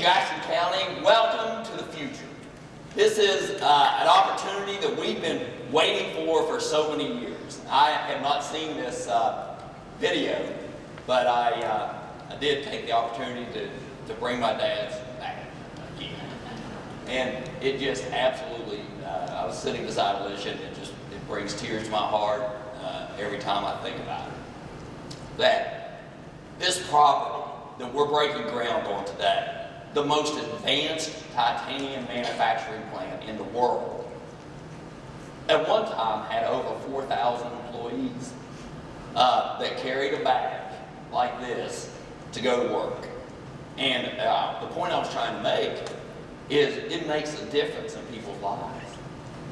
Jackson County, welcome to the future. This is uh, an opportunity that we've been waiting for for so many years. I have not seen this uh, video, but I, uh, I did take the opportunity to, to bring my dad's back again. And it just absolutely, uh, I was sitting beside Alicia and it just, it brings tears to my heart uh, every time I think about it. That this property that we're breaking ground on today the most advanced titanium manufacturing plant in the world. At one time had over 4,000 employees uh, that carried a bag like this to go to work. And uh, the point I was trying to make is it makes a difference in people's lives.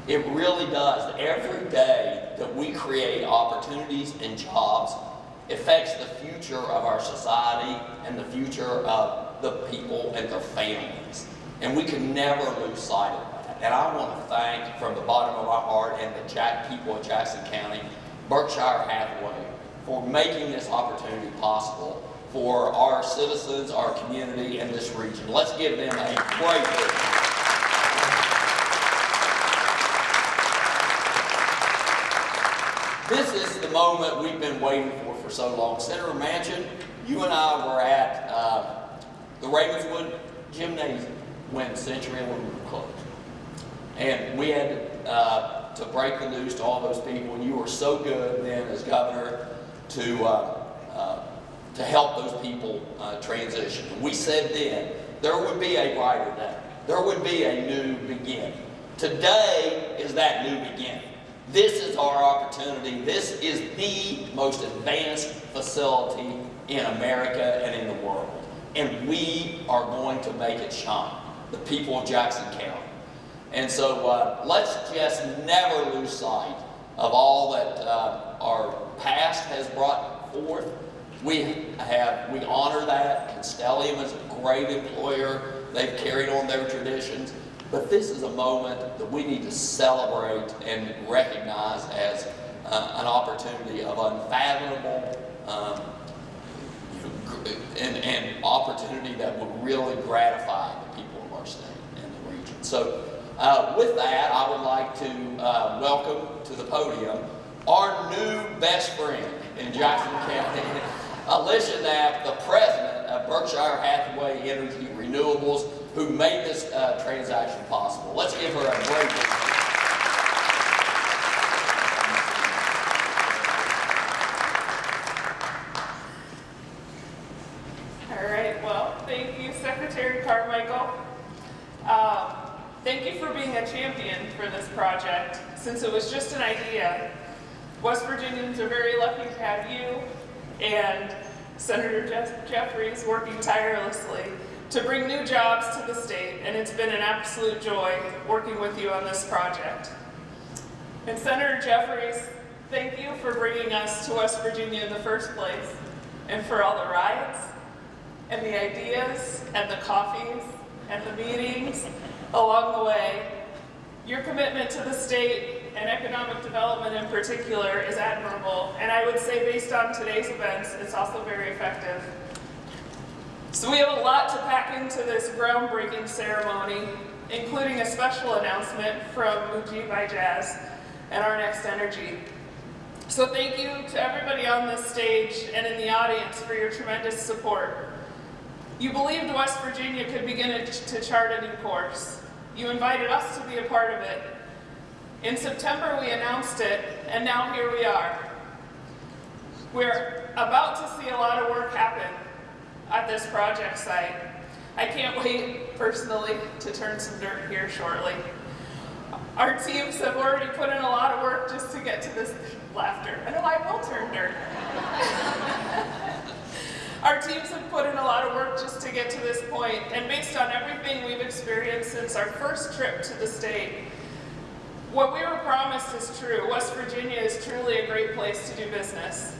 It really does. Every day that we create opportunities and jobs affects the future of our society and the future of the people and the families. And we can never lose sight of that. And I want to thank from the bottom of my heart and the Jack people of Jackson County, Berkshire Hathaway, for making this opportunity possible for our citizens, our community, and this region. Let's give them a great big This is the moment we've been waiting for for so long. Senator Manchin, you and I were at uh, the Ravenswood Gymnasium when Century Aluminum closed. And we had uh, to break the news to all those people, and you were so good then as governor to, uh, uh, to help those people uh, transition. And we said then, there would be a brighter day. There would be a new beginning. Today is that new beginning. This is our opportunity. This is the most advanced facility in America and in the world and we are going to make it shine, the people of Jackson County. And so uh, let's just never lose sight of all that uh, our past has brought forth. We have, we honor that. Constellium is a great employer. They've carried on their traditions. But this is a moment that we need to celebrate and recognize as uh, an opportunity of unfathomable um, and, and opportunity that would really gratify the people of our state and the region. So uh, with that, I would like to uh, welcome to the podium our new best friend in Jackson County, Alicia Knapp, the president of Berkshire Hathaway Energy Renewables, who made this uh, transaction possible. Let's give her a great since it was just an idea, West Virginians are very lucky to have you and Senator Jeff Jeffries working tirelessly to bring new jobs to the state, and it's been an absolute joy working with you on this project. And Senator Jeffries, thank you for bringing us to West Virginia in the first place, and for all the rides, and the ideas, and the coffees, and the meetings along the way your commitment to the state and economic development in particular is admirable, and I would say based on today's events, it's also very effective. So we have a lot to pack into this groundbreaking ceremony, including a special announcement from Mujeeb Ijaz and our Next Energy. So thank you to everybody on this stage and in the audience for your tremendous support. You believed West Virginia could begin to chart a new course. You invited us to be a part of it. In September, we announced it, and now here we are. We're about to see a lot of work happen at this project site. I can't wait, personally, to turn some dirt here shortly. Our teams have already put in a lot of work just to get to this laughter. I know I will turn dirt. Our teams have put in a lot of work just to get to this point, and based on everything we've experienced since our first trip to the state, what we were promised is true. West Virginia is truly a great place to do business.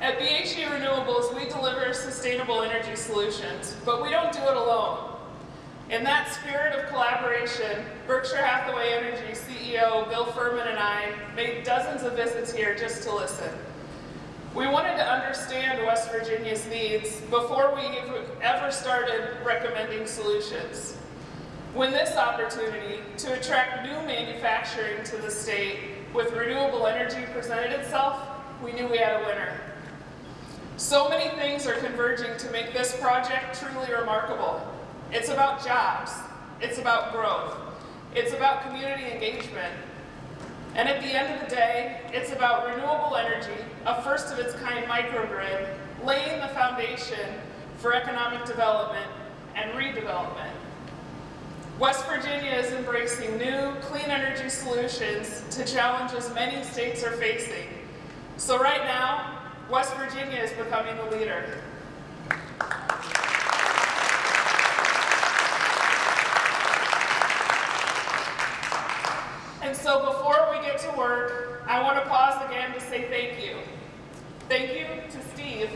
At BHE Renewables, we deliver sustainable energy solutions, but we don't do it alone. In that spirit of collaboration, Berkshire Hathaway Energy CEO Bill Fehrman and I made dozens of visits here just to listen. We wanted to understand West Virginia's needs before we ever started recommending solutions. When this opportunity to attract new manufacturing to the state with renewable energy presented itself, we knew we had a winner. So many things are converging to make this project truly remarkable. It's about jobs, it's about growth, it's about community engagement, and at the end of the day, it's about renewable energy, a first of its kind microgrid, laying the foundation for economic development and redevelopment. West Virginia is embracing new, clean energy solutions to challenges many states are facing. So right now, West Virginia is becoming the leader. So before we get to work, I want to pause again to say thank you. Thank you to Steve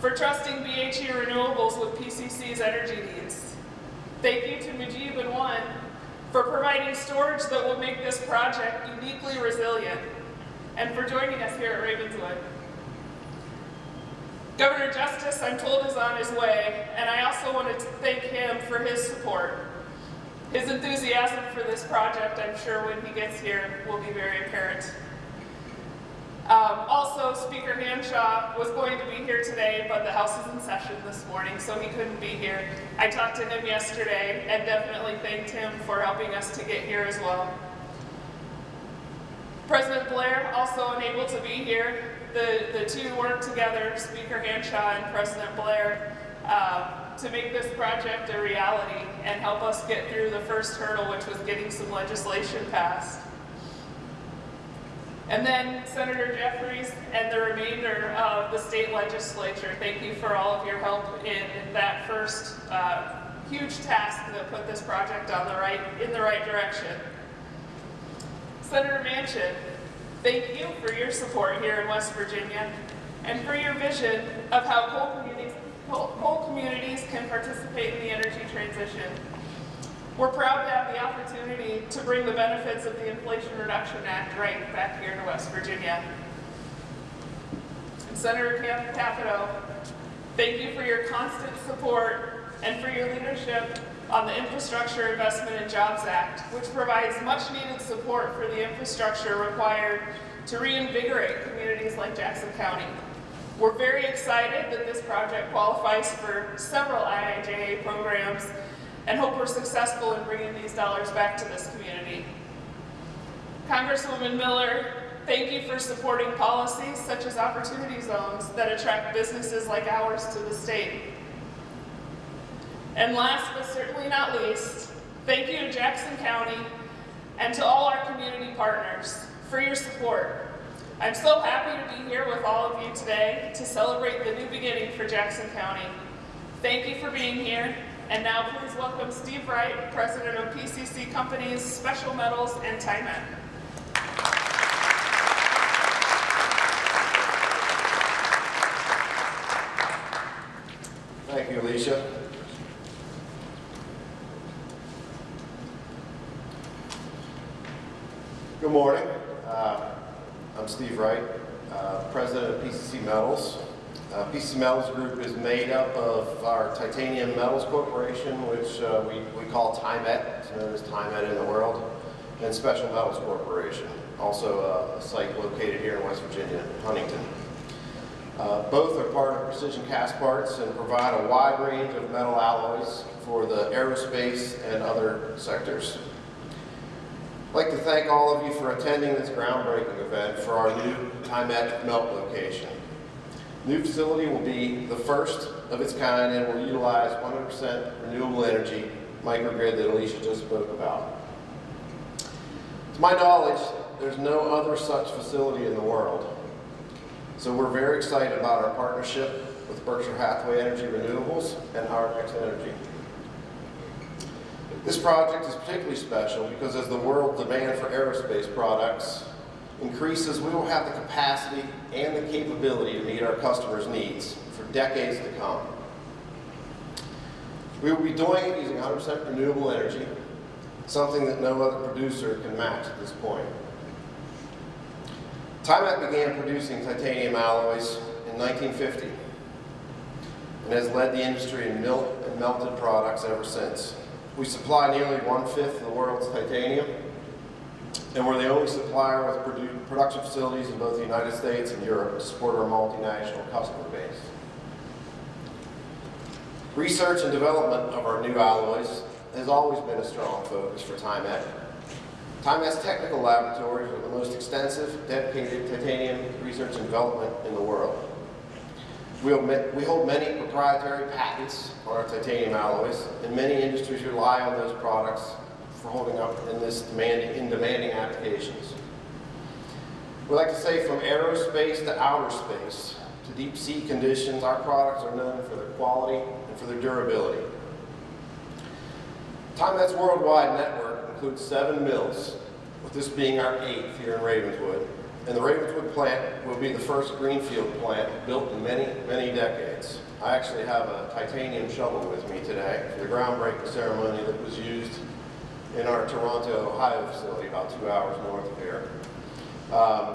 for trusting BHE Renewables with PCC's energy needs. Thank you to Mujeeb and One for providing storage that will make this project uniquely resilient and for joining us here at Ravenswood. Governor Justice, I'm told, is on his way, and I also want to thank him for his support. His enthusiasm for this project, I'm sure when he gets here, will be very apparent. Um, also, Speaker Hanshaw was going to be here today, but the House is in session this morning, so he couldn't be here. I talked to him yesterday and definitely thanked him for helping us to get here as well. President Blair also unable to be here. The, the two worked together, Speaker Hanshaw and President Blair, um, to make this project a reality and help us get through the first hurdle, which was getting some legislation passed. And then Senator Jeffries and the remainder of the state legislature, thank you for all of your help in that first uh, huge task that put this project on the right, in the right direction. Senator Manchin, thank you for your support here in West Virginia and for your vision of how coal communities, communities can participate in the energy transition. We're proud to have the opportunity to bring the benefits of the Inflation Reduction Act right back here to West Virginia. And Senator Cap- Capito, thank you for your constant support and for your leadership on the Infrastructure Investment and Jobs Act, which provides much needed support for the infrastructure required to reinvigorate communities like Jackson County. We're very excited that this project qualifies for several IIJA programs and hope we're successful in bringing these dollars back to this community. Congresswoman Miller, thank you for supporting policies such as opportunity zones that attract businesses like ours to the state. And last but certainly not least, thank you to Jackson County and to all our community partners for your support. I'm so happy to be here with all of you today to celebrate the new beginning for Jackson County. Thank you for being here, and now please welcome Steve Wright, President of PCC Companies, Special Metals, and TIMET. Thank you, Alicia. Good morning. Uh, I'm Steve Wright, uh, President of PCC Metals. Uh, PCC Metals Group is made up of our Titanium Metals Corporation, which uh, we, we call TIMET, it's known as TIMET in the world, and Special Metals Corporation, also uh, a site located here in West Virginia, Huntington. Uh, Both are part of Precision Castparts and provide a wide range of metal alloys for the aerospace and other sectors. I'd like to thank all of you for attending this groundbreaking event for our new TIMET melt location. The new facility will be the first of its kind and will utilize 100% renewable energy microgrid that Alicia just spoke about. To my knowledge, there's no other such facility in the world. So we're very excited about our partnership with Berkshire Hathaway Energy Renewables and Our Next Energy. This project is particularly special because as the world demand for aerospace products increases, we will have the capacity and the capability to meet our customers' needs for decades to come. We will be doing it using 100% renewable energy, something that no other producer can match at this point. TIMET began producing titanium alloys in 1950 and has led the industry in and melted products ever since. We supply nearly one-fifth of the world's titanium, and we're the only supplier with produ- production facilities in both the United States and Europe to support our multinational customer base. Research and development of our new alloys has always been a strong focus for TIMET. TIMET's technical laboratories are the most extensive, dedicated titanium research and development in the world. We hold many proprietary patents on our titanium alloys, and many industries rely on those products for holding up in this demanding, in demanding applications. We like to say from aerospace to outer space to deep sea conditions, our products are known for their quality and for their durability. TIMET's worldwide network includes seven mills, with this being our eighth here in Ravenswood. And the Ravenswood plant will be the first greenfield plant built in many, many decades. I actually have a titanium shovel with me today for the groundbreaking ceremony that was used in our Toronto, Ohio facility about two hours north of here. Um,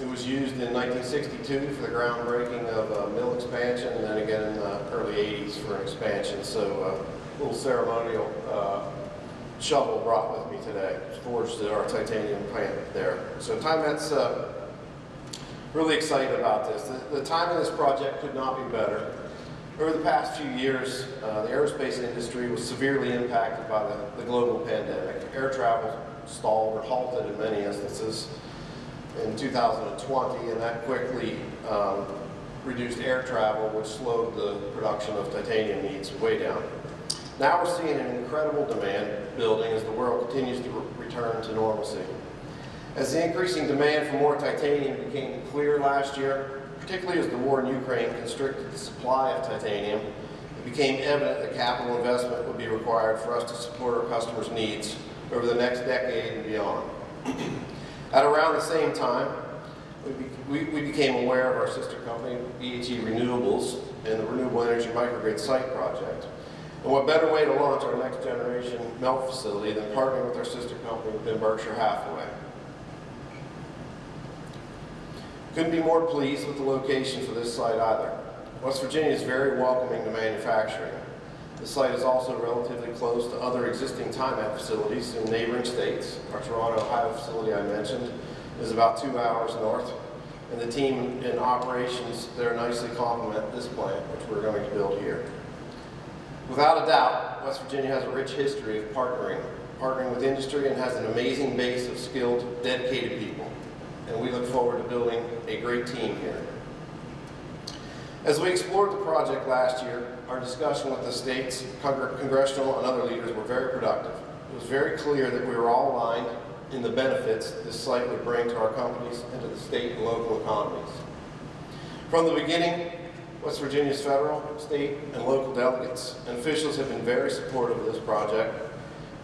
It was used in 1962 for the groundbreaking of a mill expansion, and then again in the early 80s for an expansion. So uh, a little ceremonial uh, shovel brought with me today, forged at our titanium plant there. So TIMET's uh, really excited about this. The, the timing of this project could not be better. Over the past few years, uh, the aerospace industry was severely impacted by the, the global pandemic. Air travel stalled or halted in many instances in 2020, and that quickly um, reduced air travel, which slowed the production of titanium needs way down. Now we're seeing an incredible demand building as the world continues to re- return to normalcy. As the increasing demand for more titanium became clear last year, particularly as the war in Ukraine constricted the supply of titanium, it became evident that capital investment would be required for us to support our customers' needs over the next decade and beyond. At around the same time, we, we became aware of our sister company, BHE Renewables, and the Renewable Energy Microgrid Site Project. And what better way to launch our next generation melt facility than partnering with our sister company within Berkshire Hathaway? Couldn't be more pleased with the location for this site either. West Virginia is very welcoming to manufacturing. The site is also relatively close to other existing TIMET facilities in neighboring states. Our Toronto, Ohio facility I mentioned is about two hours north, and the team in operations there nicely complement this plant, which we're going to build here. Without a doubt, West Virginia has a rich history of partnering, partnering with industry and has an amazing base of skilled, dedicated people. And we look forward to building a great team here. As we explored the project last year, our discussion with the state's congressional and other leaders were very productive. It was very clear that we were all aligned in the benefits this site would bring to our companies and to the state and local economies. From the beginning, West Virginia's federal, state, and local delegates and officials have been very supportive of this project.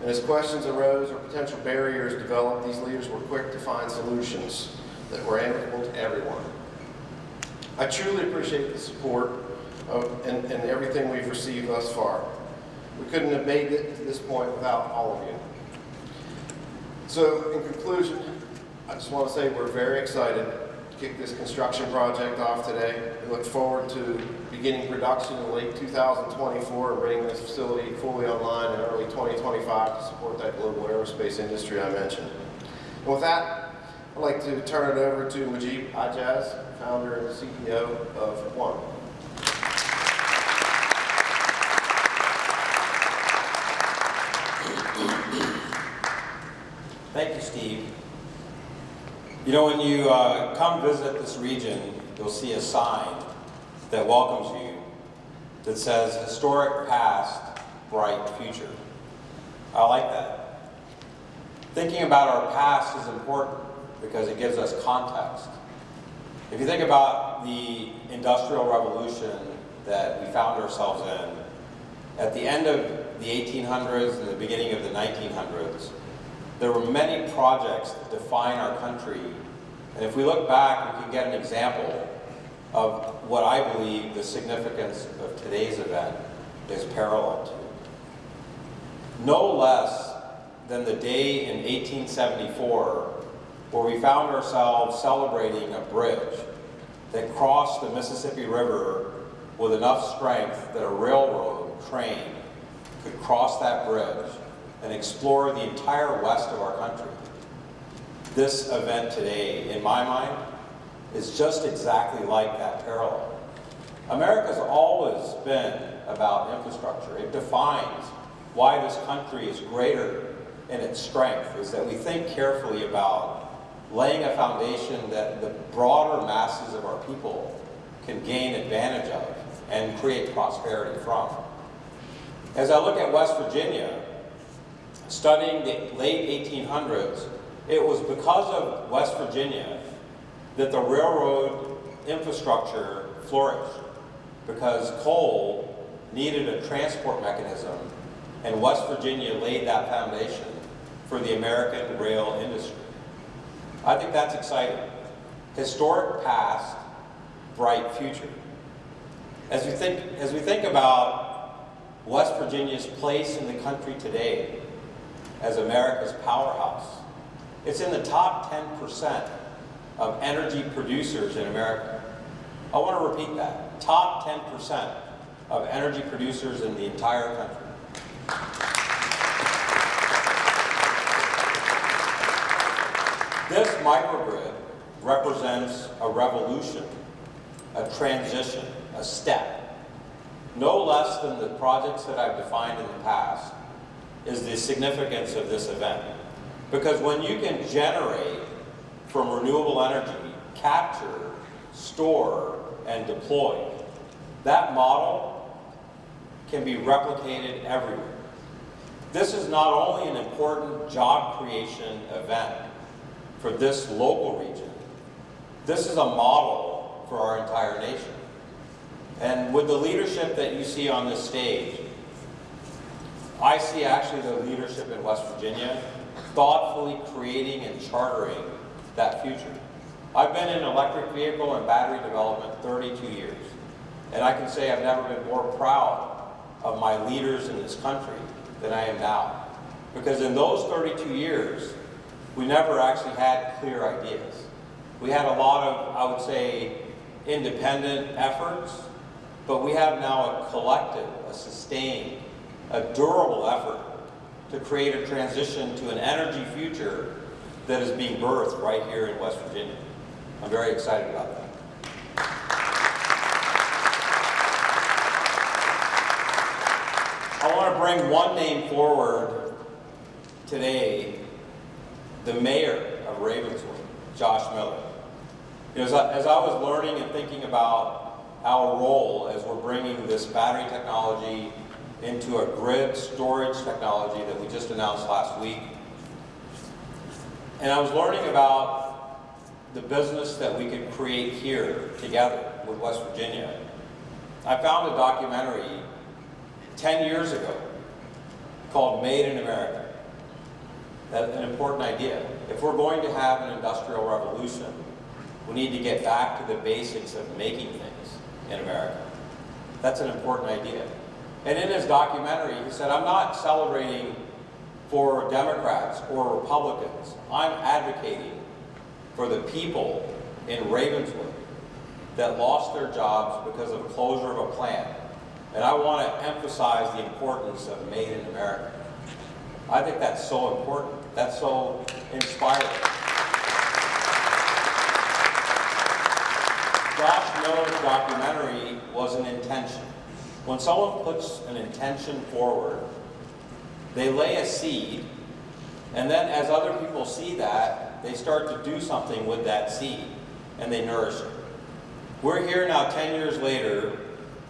And as questions arose or potential barriers developed, these leaders were quick to find solutions that were amicable to everyone. I truly appreciate the support of, and, and everything we've received thus far. We couldn't have made it to this point without all of you. So in conclusion, I just want to say we're very excited kick this construction project off today. We look forward to beginning production in late 2024 and bringing this facility fully online in early 2025 to support that global aerospace industry I mentioned. And with that, I'd like to turn it over to Mujeeb Ijaz, founder and CEO of One. Thank you, Steve. You know, when you uh, come visit this region, you'll see a sign that welcomes you that says historic past, bright future. I like that. Thinking about our past is important because it gives us context. If you think about the Industrial Revolution that we found ourselves in, at the end of the 1800s and the beginning of the 1900s, there were many projects that define our country. And if we look back, we can get an example of what I believe the significance of today's event is parallel to. No less than the day in 1874 where we found ourselves celebrating a bridge that crossed the Mississippi River with enough strength that a railroad train could cross that bridge and explore the entire west of our country. This event today, in my mind, is just exactly like that parallel. America's always been about infrastructure. It defines why this country is greater in its strength, is that we think carefully about laying a foundation that the broader masses of our people can gain advantage of and create prosperity from. As I look at West Virginia, studying the late 1800s, it was because of West Virginia that the railroad infrastructure flourished because coal needed a transport mechanism and West Virginia laid that foundation for the American rail industry. I think that's exciting. Historic past, bright future. As we think, as we think about West Virginia's place in the country today as America's powerhouse, it's in the top 10% of energy producers in America. I want to repeat that. Top 10% of energy producers in the entire country. This microgrid represents a revolution, a transition, a step. No less than the projects that I've defined in the past is the significance of this event. Because when you can generate from renewable energy, capture, store, and deploy, that model can be replicated everywhere. This is not only an important job creation event for this local region, this is a model for our entire nation. And with the leadership that you see on this stage, I see actually the leadership in West Virginia thoughtfully creating and chartering that future. I've been in electric vehicle and battery development 32 years, and I can say I've never been more proud of my leaders in this country than I am now. Because in those 32 years, we never actually had clear ideas. We had a lot of, I would say, independent efforts, but we have now a collective, a sustained, a durable effort to create a transition to an energy future that is being birthed right here in West Virginia. I'm very excited about that. I want to bring one name forward today, the mayor of Ravenswood, Josh Miller. You know, as, I, as I was learning and thinking about our role as we're bringing this battery technology into a grid storage technology that we just announced last week, and I was learning about the business that we could create here together with West Virginia. I found a documentary 10 years ago called Made in America. That's an important idea. If we're going to have an industrial revolution, we need to get back to the basics of making things in America. That's an important idea. And in his documentary, he said, I'm not celebrating for Democrats or Republicans. I'm advocating for the people in Ravenswood that lost their jobs because of closure of a plant. And I want to emphasize the importance of Made in America. I think that's so important. That's so inspiring. Josh Miller's documentary was an intention. When someone puts an intention forward, they lay a seed, and then as other people see that, they start to do something with that seed, and they nourish it. We're here now 10 years later,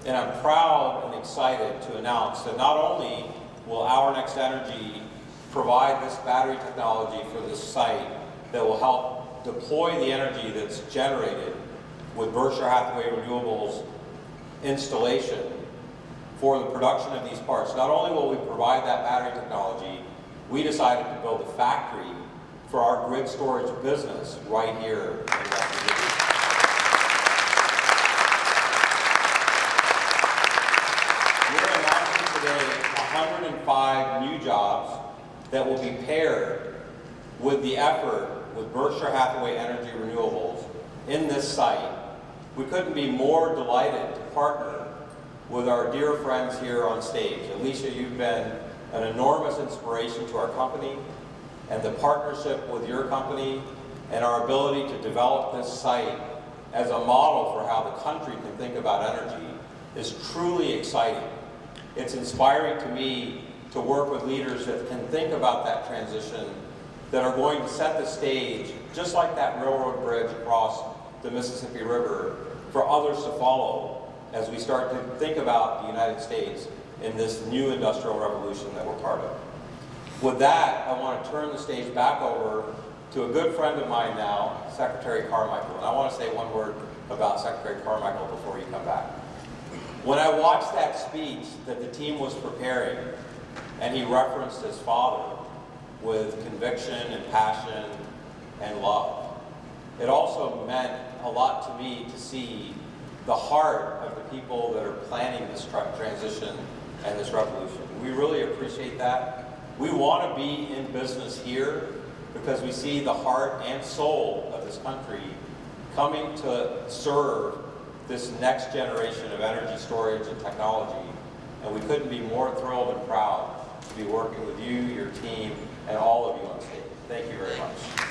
and I'm proud and excited to announce that not only will Our Next Energy provide this battery technology for this site that will help deploy the energy that's generated with Berkshire Hathaway Renewables installation for the production of these parts. Not only will we provide that battery technology, we decided to build a factory for our grid storage business right here in. We're announcing today 105 new jobs that will be paired with the effort with Berkshire Hathaway Energy Renewables in this site, we couldn't be more delighted to partner with our dear friends here on stage. Alicia, you've been an enormous inspiration to our company and the partnership with your company and our ability to develop this site as a model for how the country can think about energy is truly exciting. It's inspiring to me to work with leaders that can think about that transition, that are going to set the stage, just like that railroad bridge across the Mississippi River, for others to follow as we start to think about the United States in this new industrial revolution that we're part of. With that, I want to turn the stage back over to a good friend of mine now, Secretary Carmichael. And I want to say one word about Secretary Carmichael before you come back. When I watched that speech that the team was preparing, and he referenced his father with conviction and passion and love, it also meant a lot to me to see the heart of people that are planning this tra- transition and this revolution. We really appreciate that. We want to be in business here because we see the heart and soul of this country coming to serve this next generation of energy storage and technology. And we couldn't be more thrilled and proud to be working with you, your team, and all of you on stage. Thank you very much.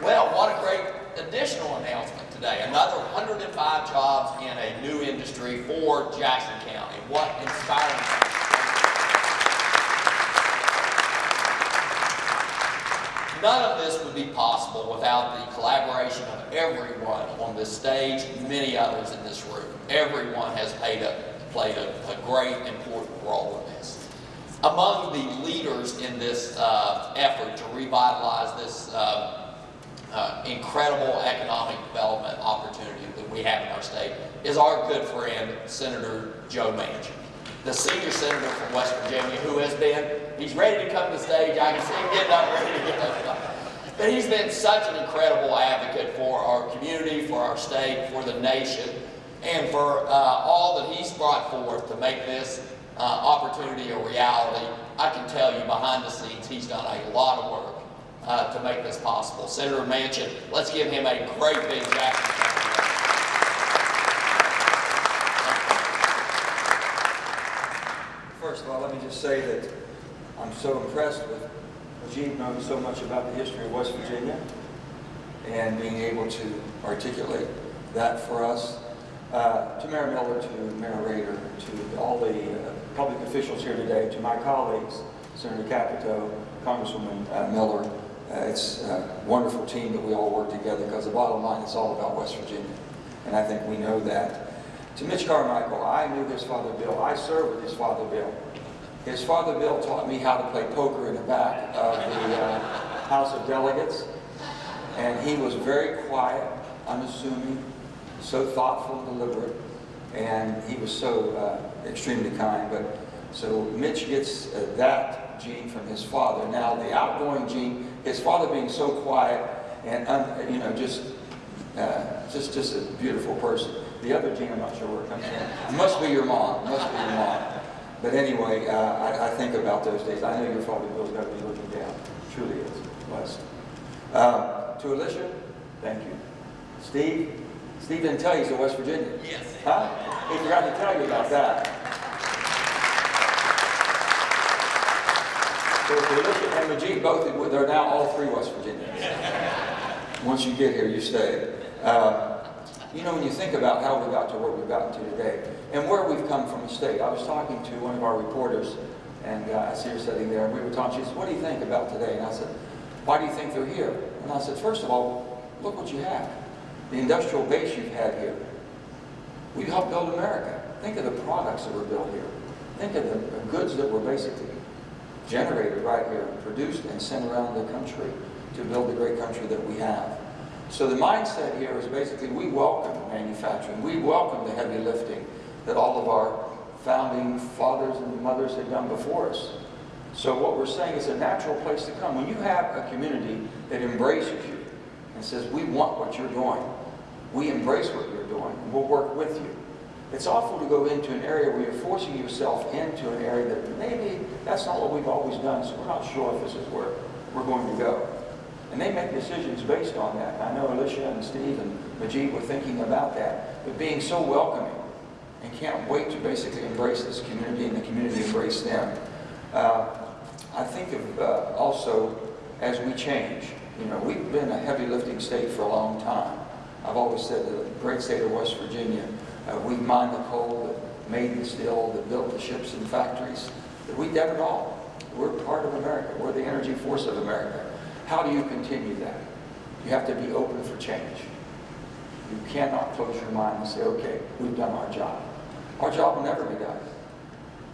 Well, what a great additional announcement today. Another 105 jobs in a new industry for Jackson County. What inspiring. None of this would be possible without the collaboration of everyone on this stage, many others in this room. Everyone has paid a, played a, a great, important role in this. Among the leaders in this uh, effort to revitalize this uh, uh, incredible economic development opportunity that we have in our state is our good friend, Senator Joe Manchin, the senior senator from West Virginia who has been, he's ready to come to the stage. I can see him getting up, ready to get up. But he's been such an incredible advocate for our community, for our state, for the nation, and for uh, all that he's brought forth to make this uh, opportunity a reality. I can tell you behind the scenes, he's done a lot of work uh, to make this possible. Senator Manchin, let's give him a great big round. First of all, let me just say that I'm so impressed with Ajit knowing so much about the history of West Virginia and being able to articulate that for us. Uh, to Mayor Miller, to Mayor Rader, to all the uh, public officials here today, to my colleagues, Senator Capito, Congresswoman uh, Miller, it's a wonderful team that we all work together because the bottom line is all about West Virginia. And I think we know that. To Mitch Carmichael, I knew his father Bill. I served with his father Bill. His father Bill taught me how to play poker in the back of the uh, House of Delegates. And he was very quiet, unassuming, so thoughtful and deliberate. And he was so uh, extremely kind. But so Mitch gets uh, that gene from his father. Now the outgoing gene, his father being so quiet and un, you know just uh, just just a beautiful person. The other gene, I'm not sure where it comes from. Must be your mom. Must be your mom. But anyway, uh, I, I think about those days. I know your father Bill's got to be looking down. Truly is blessed. Um, to Alicia, thank you. Steve, Steve didn't tell you he's a West Virginia. Yes. Huh? He forgot to tell you about that. So to Alicia and Majid, both, they're now all three West Virginians. Once you get here, you stay. Um, you know, when you think about how we got to where we've gotten to today, and where we've come from a state, I was talking to one of our reporters, and uh, I see her sitting there, and we were talking, she said, what do you think about today? And I said, why do you think they're here? And I said, first of all, look what you have. The industrial base you've had here. We helped build America. Think of the products that were built here. Think of the goods that were basically generated right here, produced and sent around the country to build the great country that we have. So the mindset here is basically we welcome manufacturing. We welcome the heavy lifting that all of our founding fathers and mothers had done before us. So what we're saying is a natural place to come. When you have a community that embraces you and says, we want what you're doing, we embrace what you're doing, we'll work with you. It's awful to go into an area where you're forcing yourself into an area that maybe that's not what we've always done, so we're not sure if this is where we're going to go. And they make decisions based on that. I know Alicia and Steve and Majid were thinking about that, but being so welcoming and can't wait to basically embrace this community and the community embrace them. Uh, I think of uh, also as we change, you know, we've been a heavy lifting state for a long time. I've always said the great state of West Virginia, uh, we mined the coal that made the steel, that built the ships and factories, we did it all. We're part of America. We're the energy force of America. How do you continue that? You have to be open for change. You cannot close your mind and say, okay, we've done our job. Our job will never be done.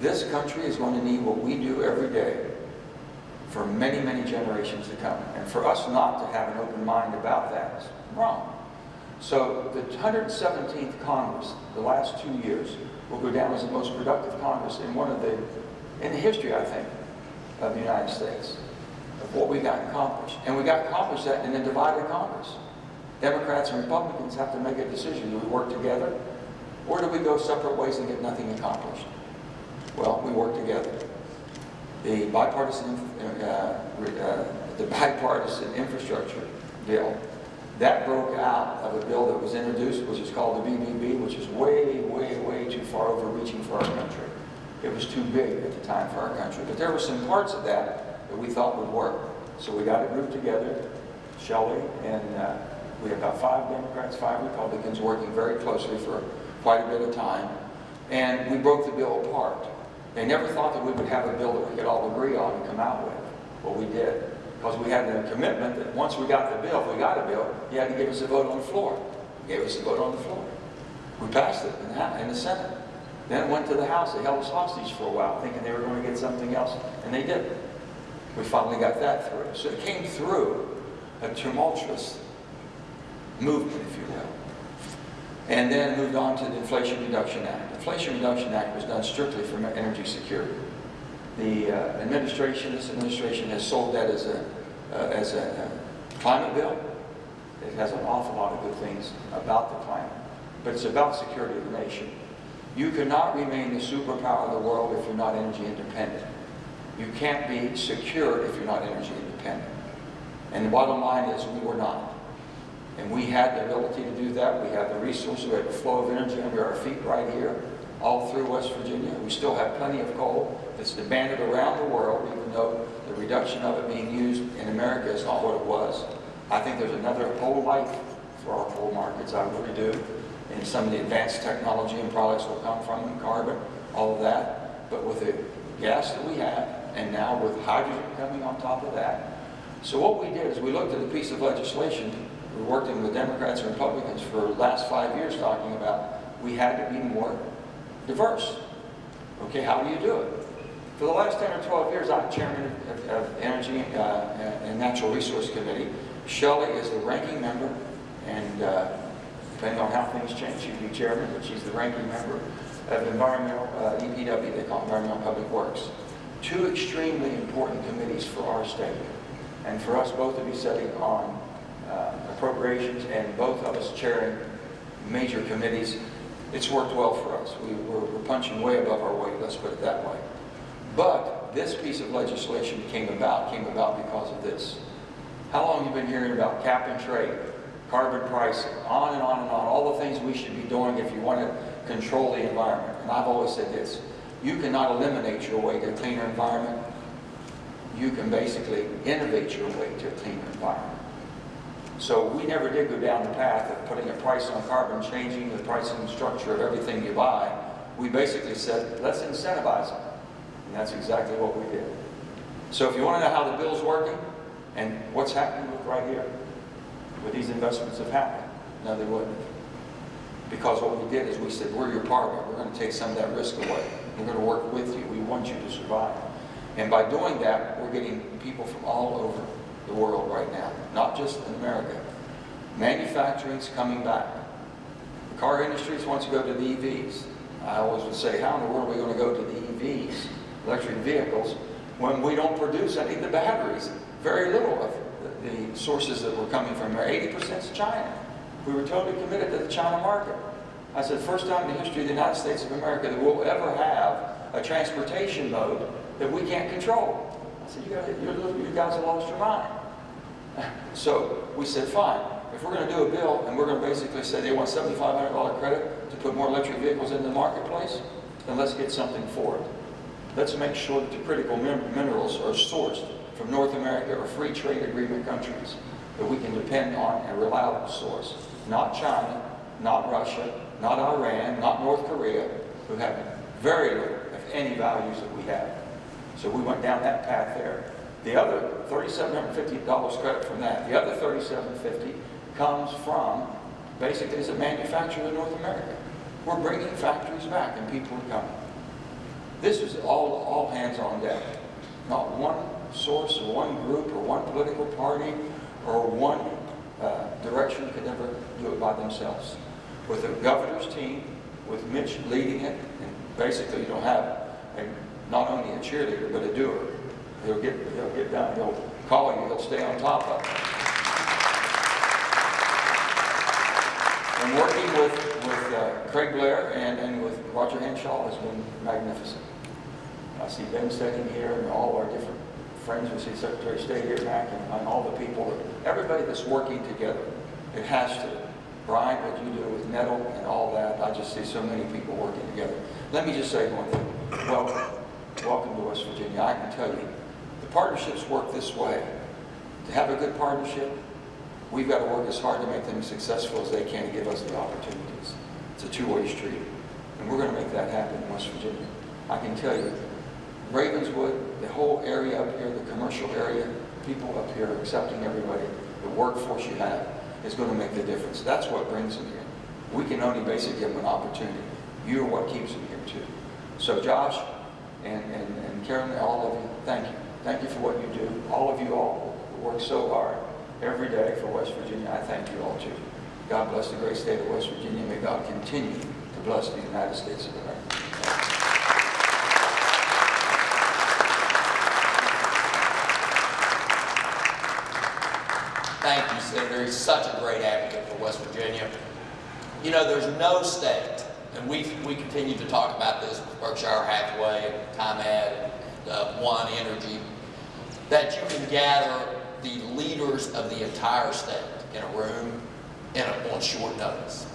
This country is going to need what we do every day for many, many generations to come. And for us not to have an open mind about that is wrong. So the 117th Congress, the last two years, will go down as the most productive Congress in one of the, in the history, I think, of the United States, of what we got accomplished. And we got accomplished that in a divided Congress. Democrats and Republicans have to make a decision. Do we work together? Or do we go separate ways and get nothing accomplished? Well, we work together. The bipartisan, uh, uh, the bipartisan infrastructure bill, that broke out of a bill that was introduced, which is called the BBB, which is way, way, way too far overreaching for our country. It was too big at the time for our country. But there were some parts of that that we thought would work. So we got a group together, Shelley, and uh, we have about five Democrats, five Republicans working very closely for quite a bit of time. And we broke the bill apart. They never thought that we would have a bill that we could all agree on and come out with. Well, we did. Because we had a commitment that once we got the bill, if we got a bill, you had to give us a vote on the floor. You gave us a vote on the floor. We passed it in the, in the Senate. Then it went to the House. They held us hostage for a while, thinking they were going to get something else, and they didn't. We finally got that through. So it came through a tumultuous movement, if you will. And then moved on to the Inflation Reduction Act. The Inflation Reduction Act was done strictly for energy security. The uh, administration, this administration has sold that as a, uh, as a uh, climate bill. It has an awful lot of good things about the climate, but it's about security of the nation. You cannot remain the superpower of the world if you're not energy independent. You can't be secure if you're not energy independent. And the bottom line is we were not. And we had the ability to do that. We have the resources, we have the flow of energy under our feet right here, all through West Virginia. We still have plenty of coal that's demanded around the world, even though the reduction of it being used in America is not what it was. I think there's another whole life for our coal markets, I really do. And some of the advanced technology and products will come from carbon, all of that. But with the gas that we have, and now with hydrogen coming on top of that. So what we did is we looked at a piece of legislation we worked in with Democrats and Republicans for the last five years talking about we had to be more diverse. Okay, how do you do it? For the last 10 or 12 years, I'm chairman of, of Energy uh, and Natural Resource Committee. Shelley is the ranking member, and uh, depending on how things change, she'd be chairman, but she's the ranking member of environmental, uh, EPW, they call Environmental Public Works. Two extremely important committees for our state, and for us both to be sitting on uh, appropriations and both of us chairing major committees, it's worked well for us. We, we're, we're punching way above our weight, let's put it that way. But this piece of legislation came about, came about because of this. How long have you been hearing about cap and trade, carbon pricing, on and on and on, all the things we should be doing if you want to control the environment. And I've always said this, you cannot eliminate your way to a cleaner environment. You can basically innovate your way to a cleaner environment. So we never did go down the path of putting a price on carbon, changing the pricing structure of everything you buy. We basically said, let's incentivize it. And that's exactly what we did. So if you want to know how the bill's working and what's happening with right here, with these investments have happened, no, they wouldn't. Because what we did is we said, we're your partner. We're going to take some of that risk away. We're going to work with you. We want you to survive. And by doing that, we're getting people from all over the world right now, not just in America. Manufacturing's coming back. The car industry wants to go to the EVs. I always would say, how in the world are we going to go to the EVs, electric vehicles, when we don't produce any of the batteries? Very little of the, sources that were coming from there. 80% is China. We were totally committed to the China market. I said, first time in the history of the United States of America that we'll ever have a transportation mode that we can't control. I said, you you're, you guys have lost your mind. So we said, fine, if we're going to do a bill and we're going to basically say they want $7,500 credit to put more electric vehicles in the marketplace, then let's get something for it. Let's make sure that the critical minerals are sourced from North America or free trade agreement countries that we can depend on a reliable source. Not China, not Russia, not Iran, not North Korea, who have very little, if any, values that we have. So we went down that path there. The other $3,750 credit from that, the other $3,750 comes from, basically, as a manufacturer in North America. We're bringing factories back and people are coming. This is all, all hands on deck. Not one source or one group or one political party or one uh, direction could ever do it by themselves. With the governor's team, with Mitch leading it, and basically you don't have a, not only a cheerleader, but a doer. He'll get, he'll get down, he'll call you, he'll stay on top of it. And working with, with uh, Craig Blair and, and with Roger Hanshaw has been magnificent. I see Ben sitting here and all our different friends, we see Secretary of State here, back, and, and all the people, everybody that's working together. It has to. Brian, what you do with NETL and all that, I just see so many people working together. Let me just say one thing. Welcome, to West Virginia. I can tell you, the partnerships work this way. To have a good partnership, we've got to work as hard to make them as successful as they can to give us the opportunities. It's a two-way street, and we're going to make that happen in West Virginia. I can tell you, Ravenswood, the whole area up here, the commercial area, people up here accepting everybody, the workforce you have is going to make the difference. That's what brings them here. We can only basically give them an opportunity. You're what keeps them here too. So Josh and, and, and Carolyn, all of you, thank you. Thank you for what you do. All of you all work so hard every day for West Virginia. I thank you all too. God bless the great state of West Virginia. May God continue to bless the United States of America. Thank you, Senator. He's such a great advocate for West Virginia. You know, there's no state, and we we continue to talk about this with Berkshire Hathaway, ComEd, and uh, One Energy, that you can gather the leaders of the entire state in a room in a, on short notice.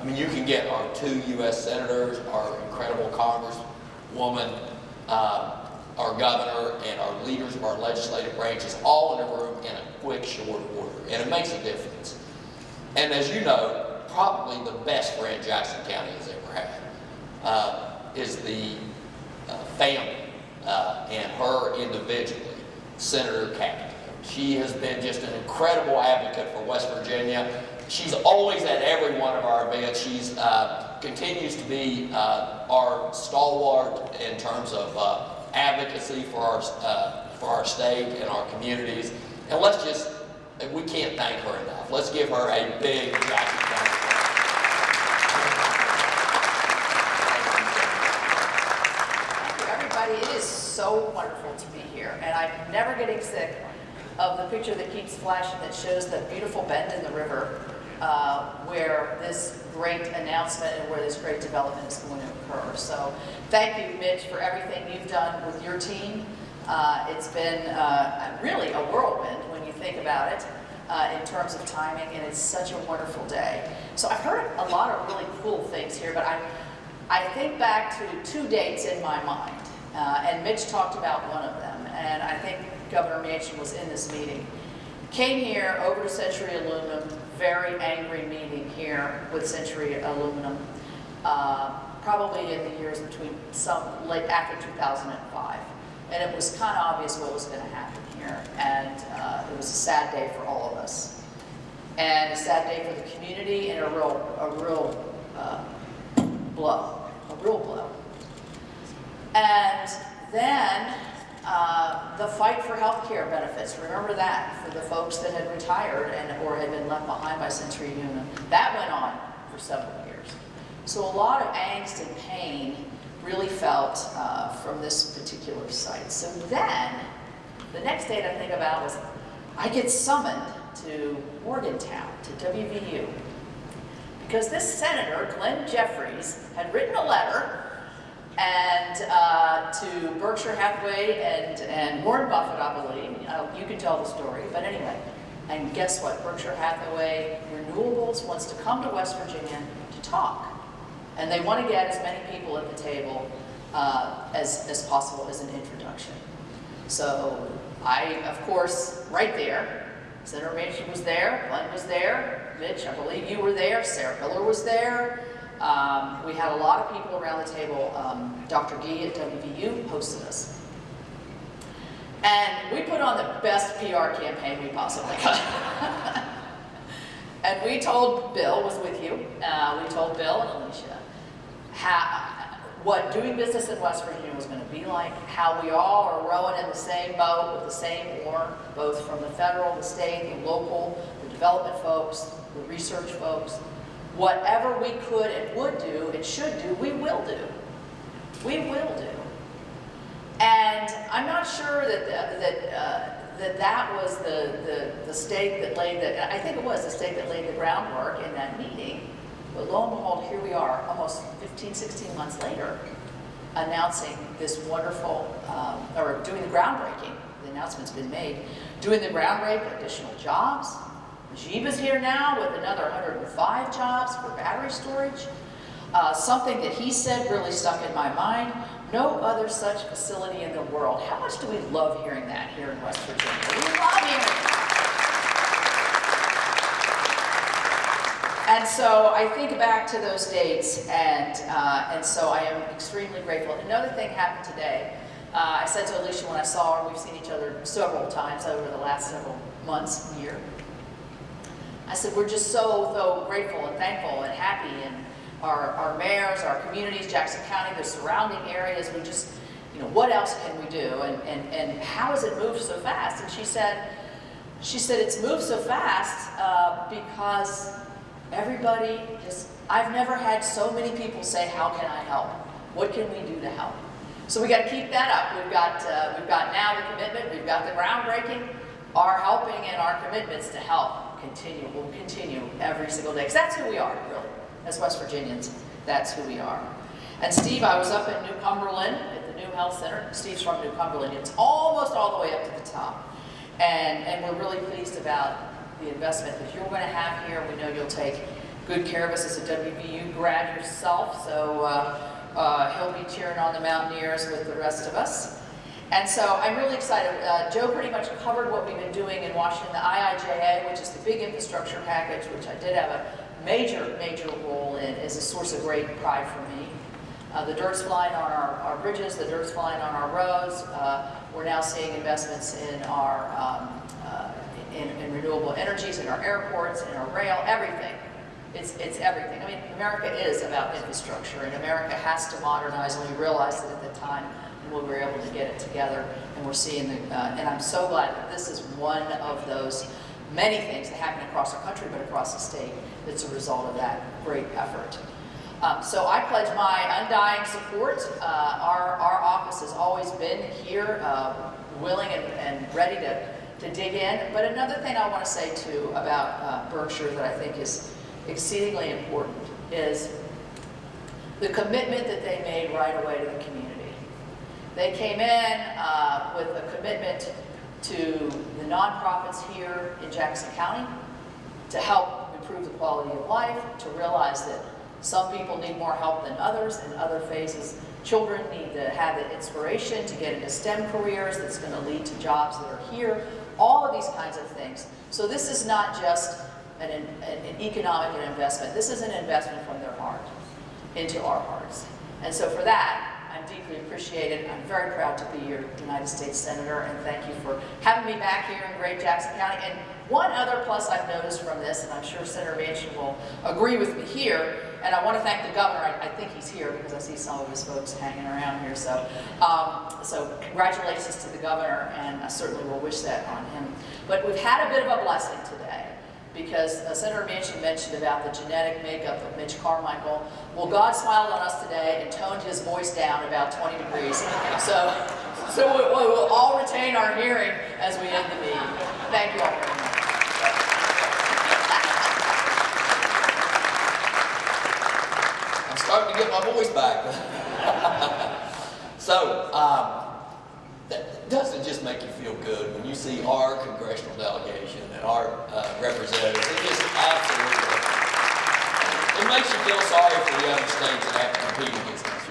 I mean, you can get our two U.S. senators, our incredible Congresswoman, um, our governor, and our leaders of our legislative branches all in a room in a quick, short order. And it makes a difference. And as you know, probably the best friend Jackson County has ever had uh, is the uh, family uh, and her individually, Senator Capito. She has been just an incredible advocate for West Virginia. She's always at every one of our events. She's uh, continues to be uh, our stalwart in terms of uh, advocacy for our uh, for our state and our communities. And let's just we can't thank her enough. Let's give her a big Jackson everybody. It is so wonderful to be here, and I'm never getting sick of the picture that keeps flashing that shows that beautiful bend in the river uh, where this great announcement and where this great development is going to occur. So thank you, Mitch, for everything you've done with your team. Uh, It's been uh, really a whirlwind when you think about it uh, in terms of timing, and it's such a wonderful day. So I've heard a lot of really cool things here, but I, I think back to two dates in my mind, uh, and Mitch talked about one of them, and I think Governor Manchin was in this meeting. Came here over to Century Aluminum, very angry meeting here with Century Aluminum, uh, probably in the years between some, late after 2005. And it was kind of obvious what was going to happen here, and uh, it was a sad day for all of us. And a sad day for the community and a real, a real uh, blow, a real blow. And then uh, the fight for health care benefits, remember that, for the folks that had retired and or had been left behind by Century Union. That went on for several years. So a lot of angst and pain really felt uh, from this particular site. So then, the next date I think about was I get summoned to Morgantown, to WVU, Because this senator, Glenn Jeffries, had written a letter and uh, to Berkshire Hathaway and, and Warren Buffett, I believe. Uh, you can tell the story, but anyway. And guess what? Berkshire Hathaway Renewables wants to come to West Virginia to talk. And they want to get as many people at the table uh, as, as possible as an introduction. So I, of course, right there, Senator Manchin was there, Glenn was there, Mitch, I believe you were there, Sarah Miller was there. Um, we had a lot of people around the table. Um, Dr. Gee at WVU hosted us. And we put on the best PR campaign we possibly could. and we told Bill was with you. Uh, we told Bill and Alicia how, what doing business in West Virginia was going to be like, how we all are rowing in the same boat with the same oar, both from the federal, the state, the local, the development folks, the research folks. Whatever we could and would do and should do, we will do. We will do. And I'm not sure that that uh, that that was the, the the stake that laid the. I think it was the stake that laid the groundwork in that meeting. But lo and behold, here we are, almost 15, 16 months later, announcing this wonderful, um, or doing the groundbreaking. The announcement's been made. Doing the groundbreak, additional jobs. Jeeb is here now with another 105 jobs for battery storage. Uh, something that he said really stuck in my mind. No other such facility in the world. How much do we love hearing that here in West Virginia? We love hearing that. And so I think back to those dates, and, uh, and so I am extremely grateful. Another thing happened today. Uh, I said to Alicia when I saw her, we've seen each other several times over the last several months, year. I said, we're just so, so grateful and thankful and happy, and our, our mayors, our communities, Jackson County, the surrounding areas, we just, you know, what else can we do, and, and, and how has it moved so fast? And she said, she said, it's moved so fast uh, because Everybody just, I've never had so many people say, how can I help? What can we do to help? So we got to keep that up. We've got, uh, we've got now the commitment, we've got the groundbreaking, our helping and our commitments to help continue, will continue every single day. Because that's who we are, really. As West Virginians, that's who we are. And Steve, I was up in New Cumberland at the New Health Center. Steve's from New Cumberland. It's almost all the way up to the top. And, and we're really pleased about the investment that you're going to have here. We know you'll take good care of us as a WVU grad yourself, so uh, uh, he'll be cheering on the Mountaineers with the rest of us. And so I'm really excited. Uh, Joe pretty much covered what we've been doing in Washington, the IIJA, which is the big infrastructure package, which I did have a major, major role in, is a source of great pride for me. Uh, the dirt's flying on our, our bridges, the dirt's flying on our roads. Uh, we're now seeing investments in our um, uh, in, in renewable energies, in our airports, in our rail, everything. It's, it's everything. I mean, America is about infrastructure, and America has to modernize, and we realized it at the time we were able to get it together, and we're seeing the, uh, and I'm so glad that this is one of those many things that happen across our country, but across the state, that's a result of that great effort. Um, so I pledge my undying support. Uh, our, our office has always been here, uh, willing and, and ready to to dig in. But another thing I want to say too about uh, Berkshire that I think is exceedingly important is the commitment that they made right away to the community. They came in uh, with a commitment to the nonprofits here in Jackson County to help improve the quality of life, to realize that some people need more help than others in other phases. Children need to have the inspiration to get into STEM careers that's going to lead to jobs that are here all of these kinds of things. So this is not just an, an, an economic investment. This is an investment from their heart into our hearts. And so for that, Deeply appreciated. I'm very proud to be your United States Senator, and thank you for having me back here in Great Jackson County. And one other plus I've noticed from this, and I'm sure Senator Manchin will agree with me here, and I want to thank the governor. I, I, think he's here because I see some of his folks hanging around here. So, um, so congratulations to the governor, and I certainly will wish that on him. But we've had a bit of a blessing today because uh, Senator Manchin mentioned about the genetic makeup of Mitch Carmichael. Well, God smiled on us today and toned his voice down about 20 degrees. So, so we, will all retain our hearing as we end the meeting. Thank you all very much. voice back. so, um, that, doesn't just make you feel good when you see our congressional delegation and our uh, representatives. It just absolutely, it makes you feel sorry other states have to compete against us.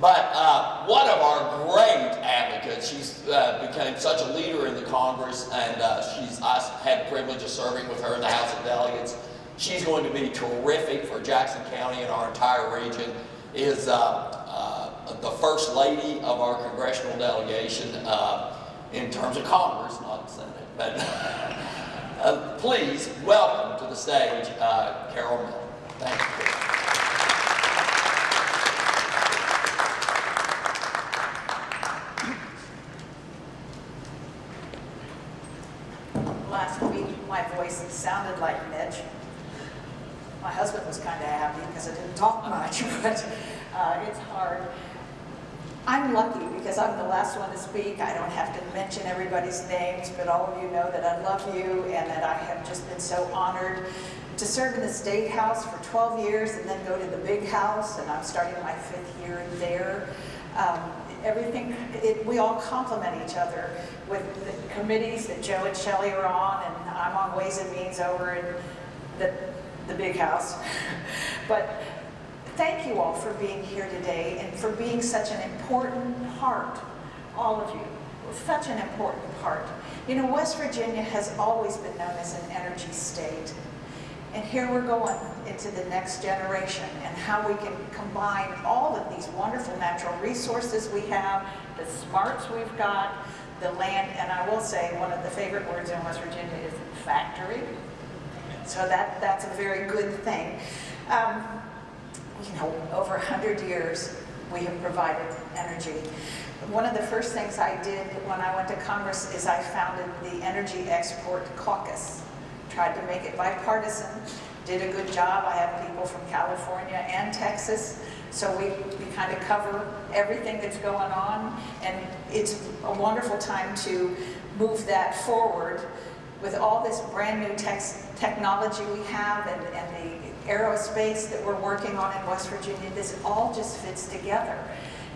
But uh, one of our great advocates, she's uh, became such a leader in the Congress, and uh, she's I had the privilege of serving with her in the House of Delegates. She's going to be terrific for Jackson County and our entire region. Is uh, uh, the first lady of our congressional delegation uh, in terms of Congress, not Senate. But uh, please welcome to the stage uh, Carol Miller. Thank you. Last week, voice sounded like Mitch. My husband was kind of happy because I didn't talk much, but uh, it's hard. I'm lucky because I'm the last one to speak. I don't have to mention everybody's names, but all of you know that I love you and that I have just been so honored to serve in the State House for 12 years and then go to the big house, and I'm starting my fifth year there. Um, everything, it, we all complement each other with the committees that Joe and Shelley are on, and I'm on Ways and Means over in the, the big house. but thank you all for being here today and for being such an important part, all of you, such an important part. You know, West Virginia has always been known as an energy state. And here we're going into the next generation and how we can combine all of these wonderful natural resources we have, the smarts we've got, the land, and I will say one of the favorite words in West Virginia is factory. So that, that's a very good thing. Um, you know, over 100 years we have provided energy. One of the first things I did when I went to Congress is I founded the Energy Export Caucus tried to make it bipartisan, did a good job. I have people from California and Texas, so we, we kind of cover everything that's going on, and it's a wonderful time to move that forward with all this brand new tex technology we have and, and the aerospace that we're working on in West Virginia, this all just fits together.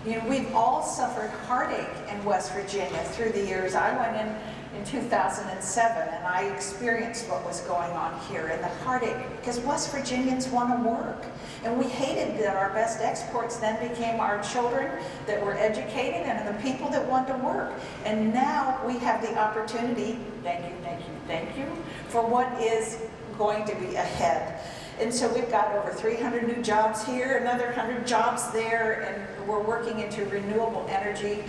You know, we've all suffered heartache in West Virginia through the years. I went in in 2007 and I experienced what was going on here and the heartache because West Virginians want to work. And we hated that our best exports then became our children that were educated and the people that want to work. And now we have the opportunity thank you thank you thank you for what is going to be ahead. And so we've got over 300 new jobs here another 100 jobs there and we're working into renewable energy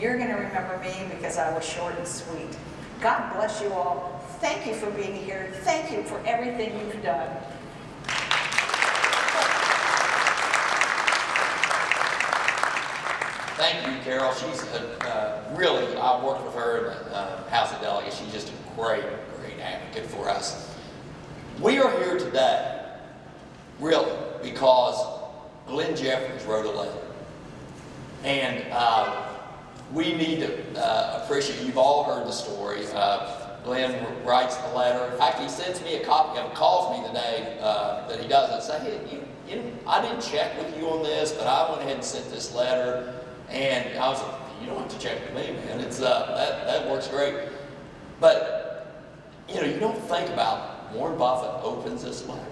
you're going to remember me because I was short and sweet. God bless you all. Thank you for being here. Thank you for everything you've done. Thank you, Carol. She's a, uh, really, I worked with her in the uh, House of Delegates. She's just a great, great advocate for us. We are here today, really, because Glenn Jeffries wrote a letter. And uh, we need to uh, appreciate, you've all heard the story. Uh, Glenn writes the letter. In fact, he sends me a copy of it, calls me the day uh, that he does it, say, hey, you, you I didn't check with you on this, but I went ahead and sent this letter. And I was like, you don't have to check with me, man. It's, uh, that, that works great. But, you know, you don't think about Warren Buffett opens this letter,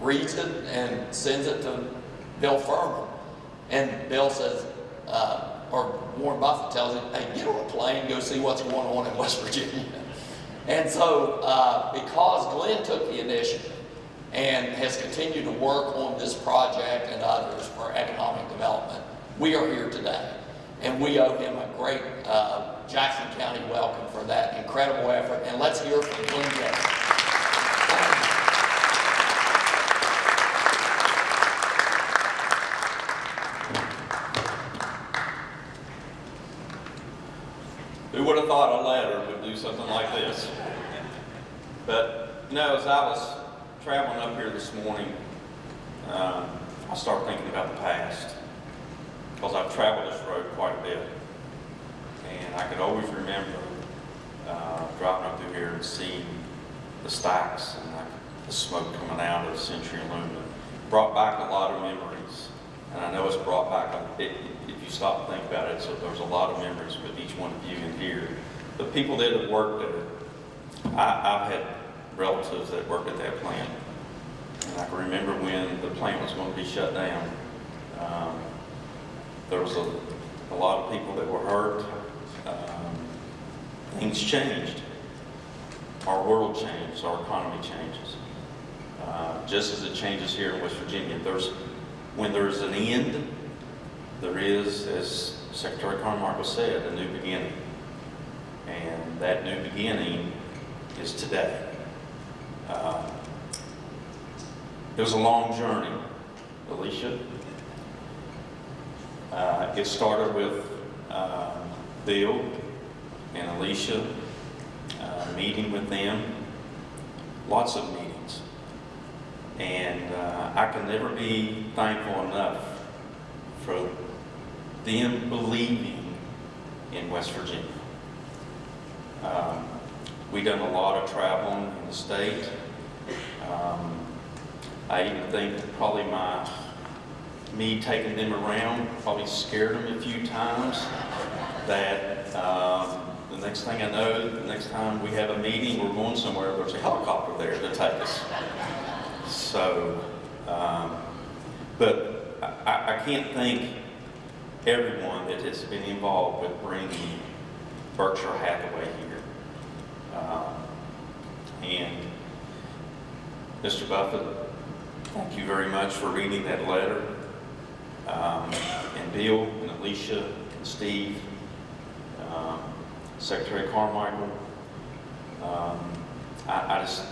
reads it, and sends it to Bill Fehrman. And Bill says, uh, or Warren Buffett tells him, hey, get on a plane, go see what's going on in West Virginia. And so, uh, because Glenn took the initiative and has continued to work on this project and others for economic development, we are here today. And we owe him a great uh, Jackson County welcome for that incredible effort. And let's hear from Glenn Jeffries. Who would have thought a letter would do something like this? But, you know, as I was traveling up here this morning, um, I started thinking about the past. Because I've traveled this road quite a bit. And I could always remember uh, driving up through here and seeing the stacks and like the smoke coming out of Century Aluminum. Brought back a lot of memories. And I know it's brought back, if if you stop and think about it, so there's a lot of memories with each one of you in here. The people that have worked there, I, I've had relatives that worked at that plant. And I can remember when the plant was going to be shut down. Um, There was a, a lot of people that were hurt. Um, Things changed. Our world changed, our economy changes. Uh, Just as it changes here in West Virginia, there's, when there's an end, there is, as Secretary Carmichael said, a new beginning. And that new beginning is today. Uh, It was a long journey, Alicia. Uh, It started with um, Bill and Alicia, uh, meeting with them, lots of. And uh, I can never be thankful enough for them believing in West Virginia. Um, we done a lot of traveling in the state. Um, I even think probably my, me taking them around probably scared them a few times that um, the next thing I know, the next time we have a meeting, we're going somewhere, there's a helicopter there to take us. So, um, but I- I, can't thank everyone that has been involved with bringing Berkshire Hathaway here. Um, And Mr. Buffett, thank you very much for reading that letter. Um, And Bill and Alicia and Steve, um, Secretary Carmichael. um, I, I just,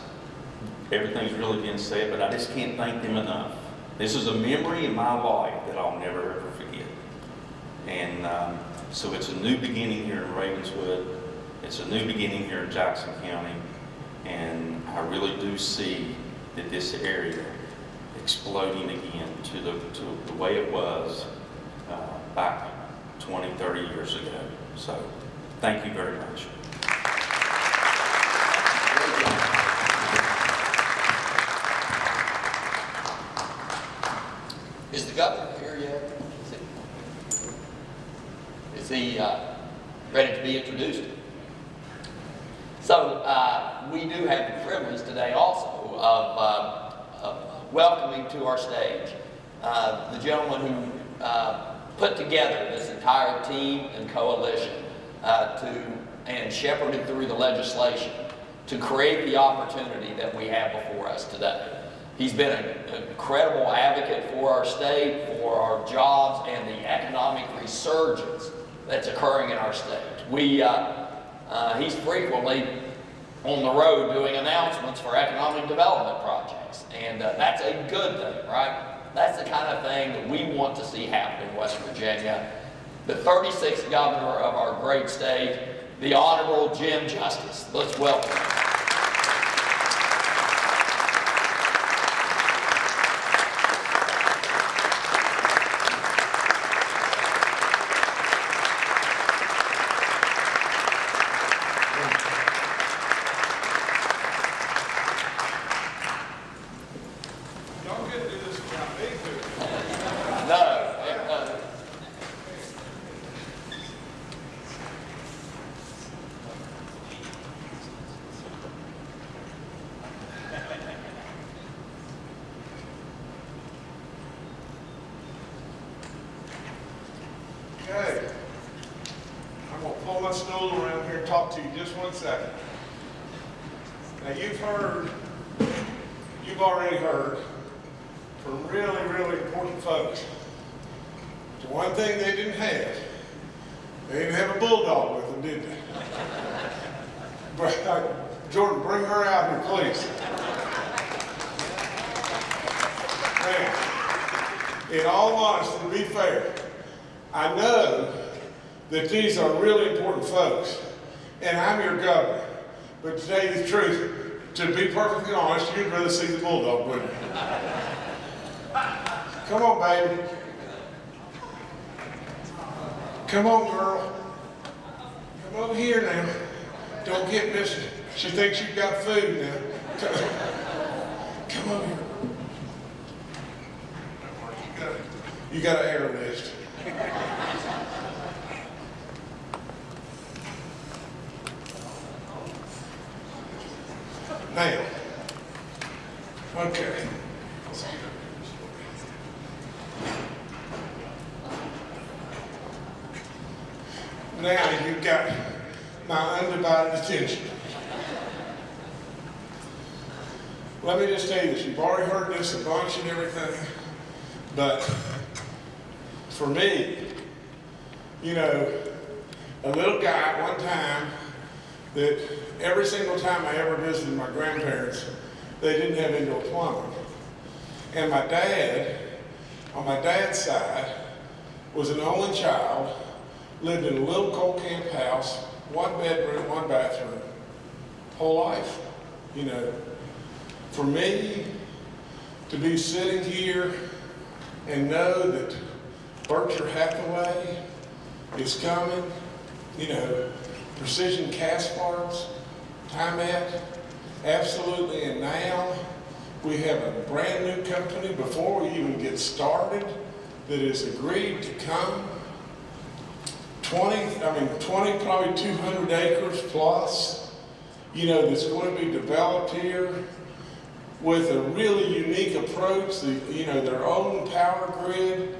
everything's really been said, but I just can't thank them enough. This is a memory in my life that I'll never ever forget. And um, so it's a new beginning here in Ravenswood. It's a new beginning here in Jackson County. And I really do see that this area exploding again to the, to the way it was uh, back 20, 30 years ago. So thank you very much. Is the governor here yet? Is he- Is he uh, ready to be introduced? So uh, we do have the privilege today also of, uh, of welcoming to our stage uh, the gentleman who uh, put together this entire team and coalition uh, to and shepherded through the legislation to create the opportunity that we have before us today. He's been an incredible advocate for our state, for our jobs, and the economic resurgence that's occurring in our state. We, uh, uh, he's frequently on the road doing announcements for economic development projects, and uh, that's a good thing, right? That's the kind of thing that we want to see happen in West Virginia. The 36th governor of our great state, the Honorable Jim Justice. Let's welcome him. Y'all couldn't do this without me, could you? No, uh, Okay. I'm gonna pull my stool around here and talk to you just one second. Now, you've heard, you've already heard from really, really important folks. The one thing they didn't have, they didn't have a bulldog with them, did they? But, uh, Jordan, bring her out here, please. Now, in all honesty, to be fair, I know that these are really important folks, and I'm your governor. But to tell you the truth, to be perfectly honest, you'd rather see the bulldog, wouldn't you? Come on, baby. Come on, girl. Come over here now. Don't get missing. She thinks you've got food now. Come over here. You got an air list. Now, okay. Now you've got my undivided attention. Let me just tell you this, you've already heard this a bunch and everything, but for me, you know, a little guy at one time that every single time I ever visited my grandparents, they didn't have indoor plumbing. And my dad, on my dad's side, was an only child, lived in a little coal camp house, one bedroom, one bathroom, whole life, you know. For me to be sitting here and know that Berkshire Hathaway is coming, you know, precision cast parts, TIMET, absolutely, and now we have a brand new company before we even get started that has agreed to come 20, I mean, 20, probably 200 acres plus, you know, that's going to be developed here with a really unique approach, the, you know, their own power grid.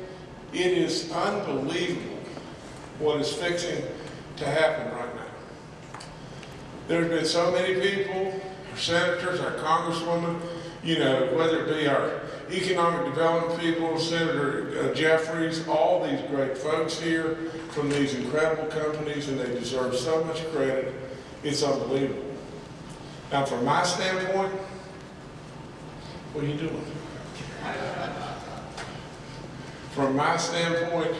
It is unbelievable what is fixing to happen right now. There's been so many people, our senators, our congresswomen, you know, whether it be our economic development people, Senator uh, Jeffries, all these great folks here from these incredible companies, and they deserve so much credit. It's unbelievable. Now, from my standpoint, what are you doing? From my standpoint,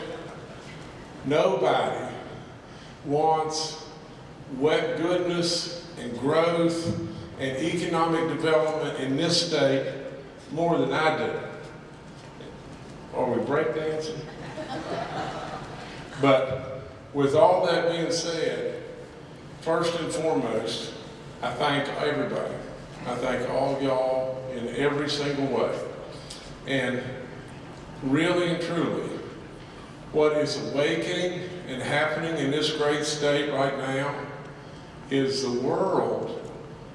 nobody wants wet goodness and growth and economic development in this state more than I do. Are we breakdancing? But with all that being said, first and foremost, I thank everybody. I thank all y'all in every single way. And really and truly, what is awakening and happening in this great state right now is the world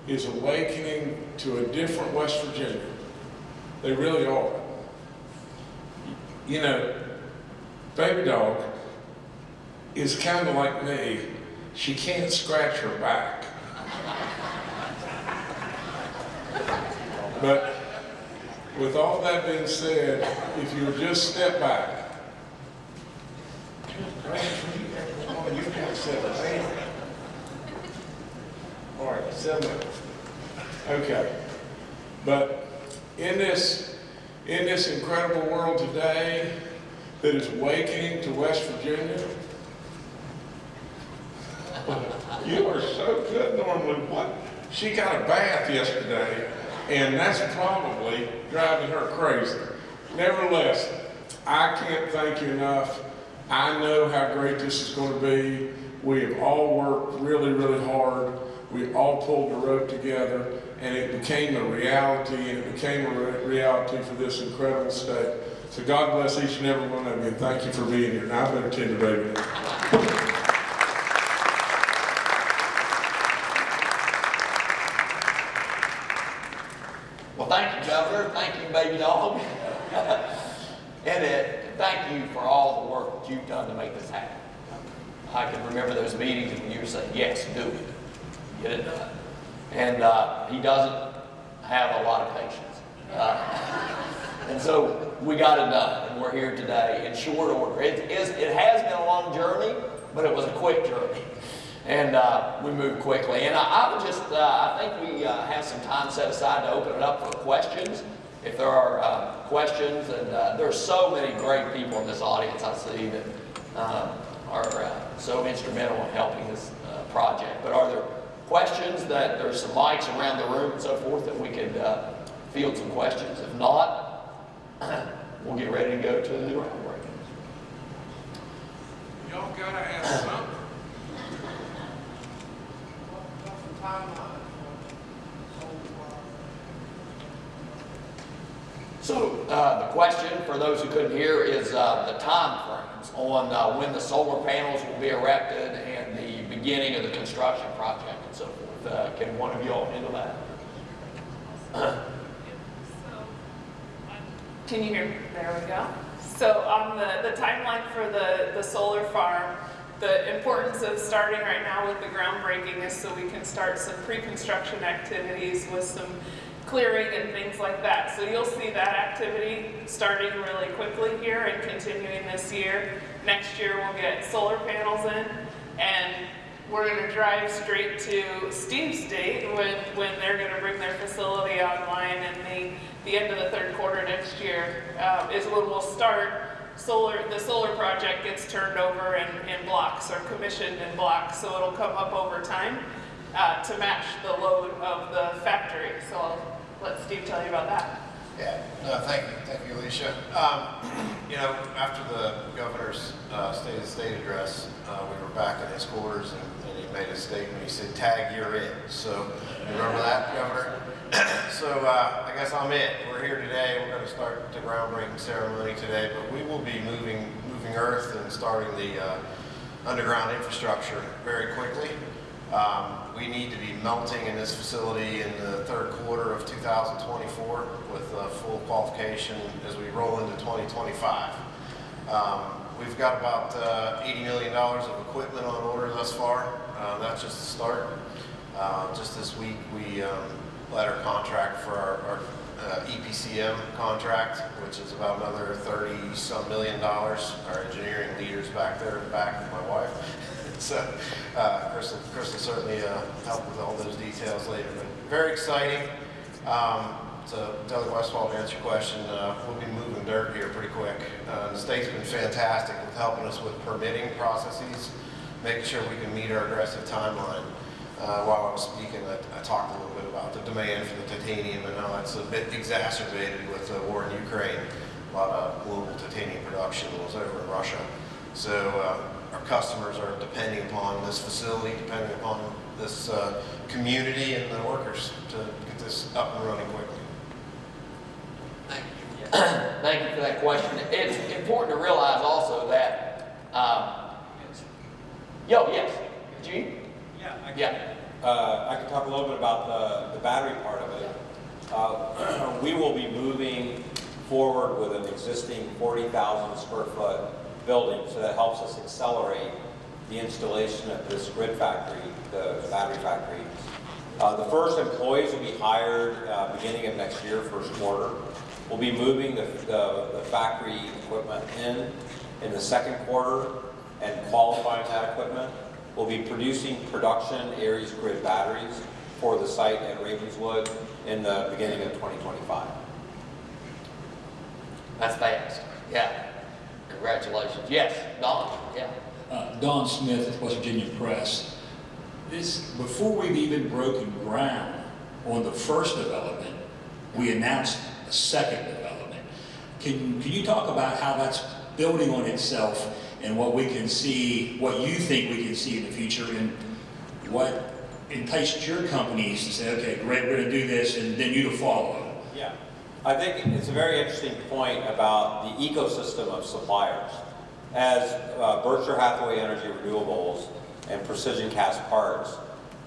is awakening to a different West Virginia. They really are. You know, baby dog is kind of like me. She can't scratch her back. But with all that being said, if you'll just step back. You. All right, seven. Okay. But in this, in this incredible world today that is waking to West Virginia, you are so good normally. What? She got a bath yesterday, and that's probably driving her crazy. Nevertheless, I can't thank you enough. I know how great this is going to be. We have all worked really, really hard. We all pulled the rope together, and it became a reality, and it became a re reality for this incredible state. So God bless each and every one of you, and thank you for being here. Now I better tend to baby. Well, thank you, Governor. Thank you, baby dog. and uh, thank you for all the work that you've done to make this happen. I can remember those meetings when you were saying, yes, do it. Get it done. And uh, he doesn't have a lot of patience. Uh, and so we got it done, and we're here today in short order. It, is, it has been a long journey, but it was a quick journey. And uh, we move quickly. And I, I would just, uh, I think we uh, have some time set aside to open it up for questions. If there are uh, questions, and uh, there's so many great people in this audience I see that uh, are uh, so instrumental in helping this project. But are there questions that there's some mics around the room and so forth that we could field some questions? If not, we'll get ready to go to the new groundbreaking. Y'all gotta ask something. So uh, the question for those who couldn't hear is uh, the timeframes on uh, when the solar panels will be erected and the beginning of the construction project and so forth. Uh, Can one of you all handle that? Can you hear me? There we go. So on the, the timeline for the, the solar farm, the importance of starting right now with the groundbreaking is so we can start some pre-construction activities with some clearing and things like that. So you'll see that activity starting really quickly here and continuing this year. Next year, we'll get solar panels in, and we're gonna drive straight to Steam State when, when they're gonna bring their facility online in the, the end of the third quarter next year, uh, is when we'll start solar, the solar project gets turned over in, in blocks or commissioned in blocks, so it'll come up over time, uh, to match the load of the factory. So I'll let Steve tell you about that. Yeah, no, thank you, thank you, Alicia. Um, you know, after the governor's, uh, State of the State address, uh, we were back in his quarters and, and he made a statement, he said, tag, you're it. So, you remember that, Governor? So, uh, I guess I'm it. We're here today, we're gonna start the groundbreaking ceremony today, but we will be moving, moving earth and starting the, uh, underground infrastructure very quickly. Um, We need to be melting in this facility in the third quarter of 2024 with uh, full qualification as we roll into 2025. Um, We've got about uh, $80 million of equipment on order thus far. Uh, That's just the start. Uh, Just this week, we um, let our contract for our our, uh, EPCM contract, which is about another 30-some million dollars. Our engineering leader's back there in the back with my wife. So uh, Chris Chris will certainly uh, help with all those details later. But very exciting. Um, So Doug Westfall, to answer your question, uh, we'll be moving dirt here pretty quick. Uh, The state's been fantastic with helping us with permitting processes, making sure we can meet our aggressive timeline. Uh, While I was speaking, I I talked a little bit about the demand for the titanium and how it's a bit exacerbated with the war in Ukraine. A lot of global titanium production was over in Russia. So uh, our customers are depending upon this facility, depending upon this uh, community and the workers to get this up and running quickly. Thank you. thank you for that question. It's important to realize also that, um, yo, yes, Gene? Yeah. I Yeah. Uh, I can talk a little bit about the, the battery part of it. Uh, we will be moving forward with an existing 40,000 square foot building, so that helps us accelerate the installation of this grid factory, the the battery factory. Uh, the first employees will be hired, uh, beginning of next year, first quarter. We'll be moving the, the, the factory equipment in, in the second quarter and qualifying that equipment. We'll be producing production Aries grid batteries for the site at Ravenswood in the beginning of 2025. That's fast. Yeah. Congratulations. Yes, Don, yeah. uh, Don Smith with West Virginia Press. This, before we've even broken ground on the first development, we announced a second development. Can, can you talk about how that's building on itself and what we can see, what you think we can see in the future and what enticed your companies to say, okay, great, we're gonna do this and then you to follow? Yeah, I think it's a very interesting point about the ecosystem of suppliers. As uh, Berkshire Hathaway Energy Renewables and Precision Castparts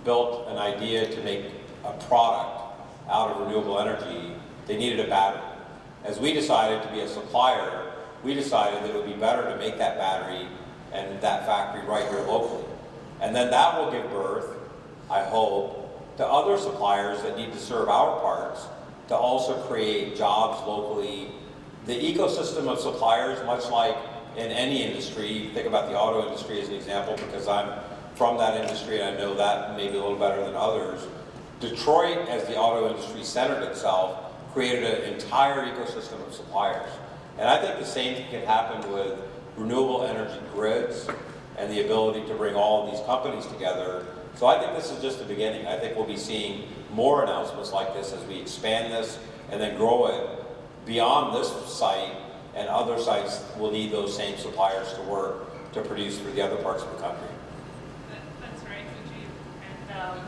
built an idea to make a product out of renewable energy, they needed a battery. As we decided to be a supplier, we decided that it would be better to make that battery and that factory right here locally. And then that will give birth, I hope, to other suppliers that need to serve our parts to also create jobs locally. The ecosystem of suppliers, much like in any industry, think about the auto industry as an example because I'm from that industry and I know that maybe a little better than others. Detroit, as the auto industry centered itself, created an entire ecosystem of suppliers. And I think the same thing can happen with renewable energy grids and the ability to bring all of these companies together. So I think this is just the beginning. I think we'll be seeing more announcements like this as we expand this and then grow it beyond this site and other sites will need those same suppliers to work to produce for the other parts of the country. That's right, Mujeeb. And um,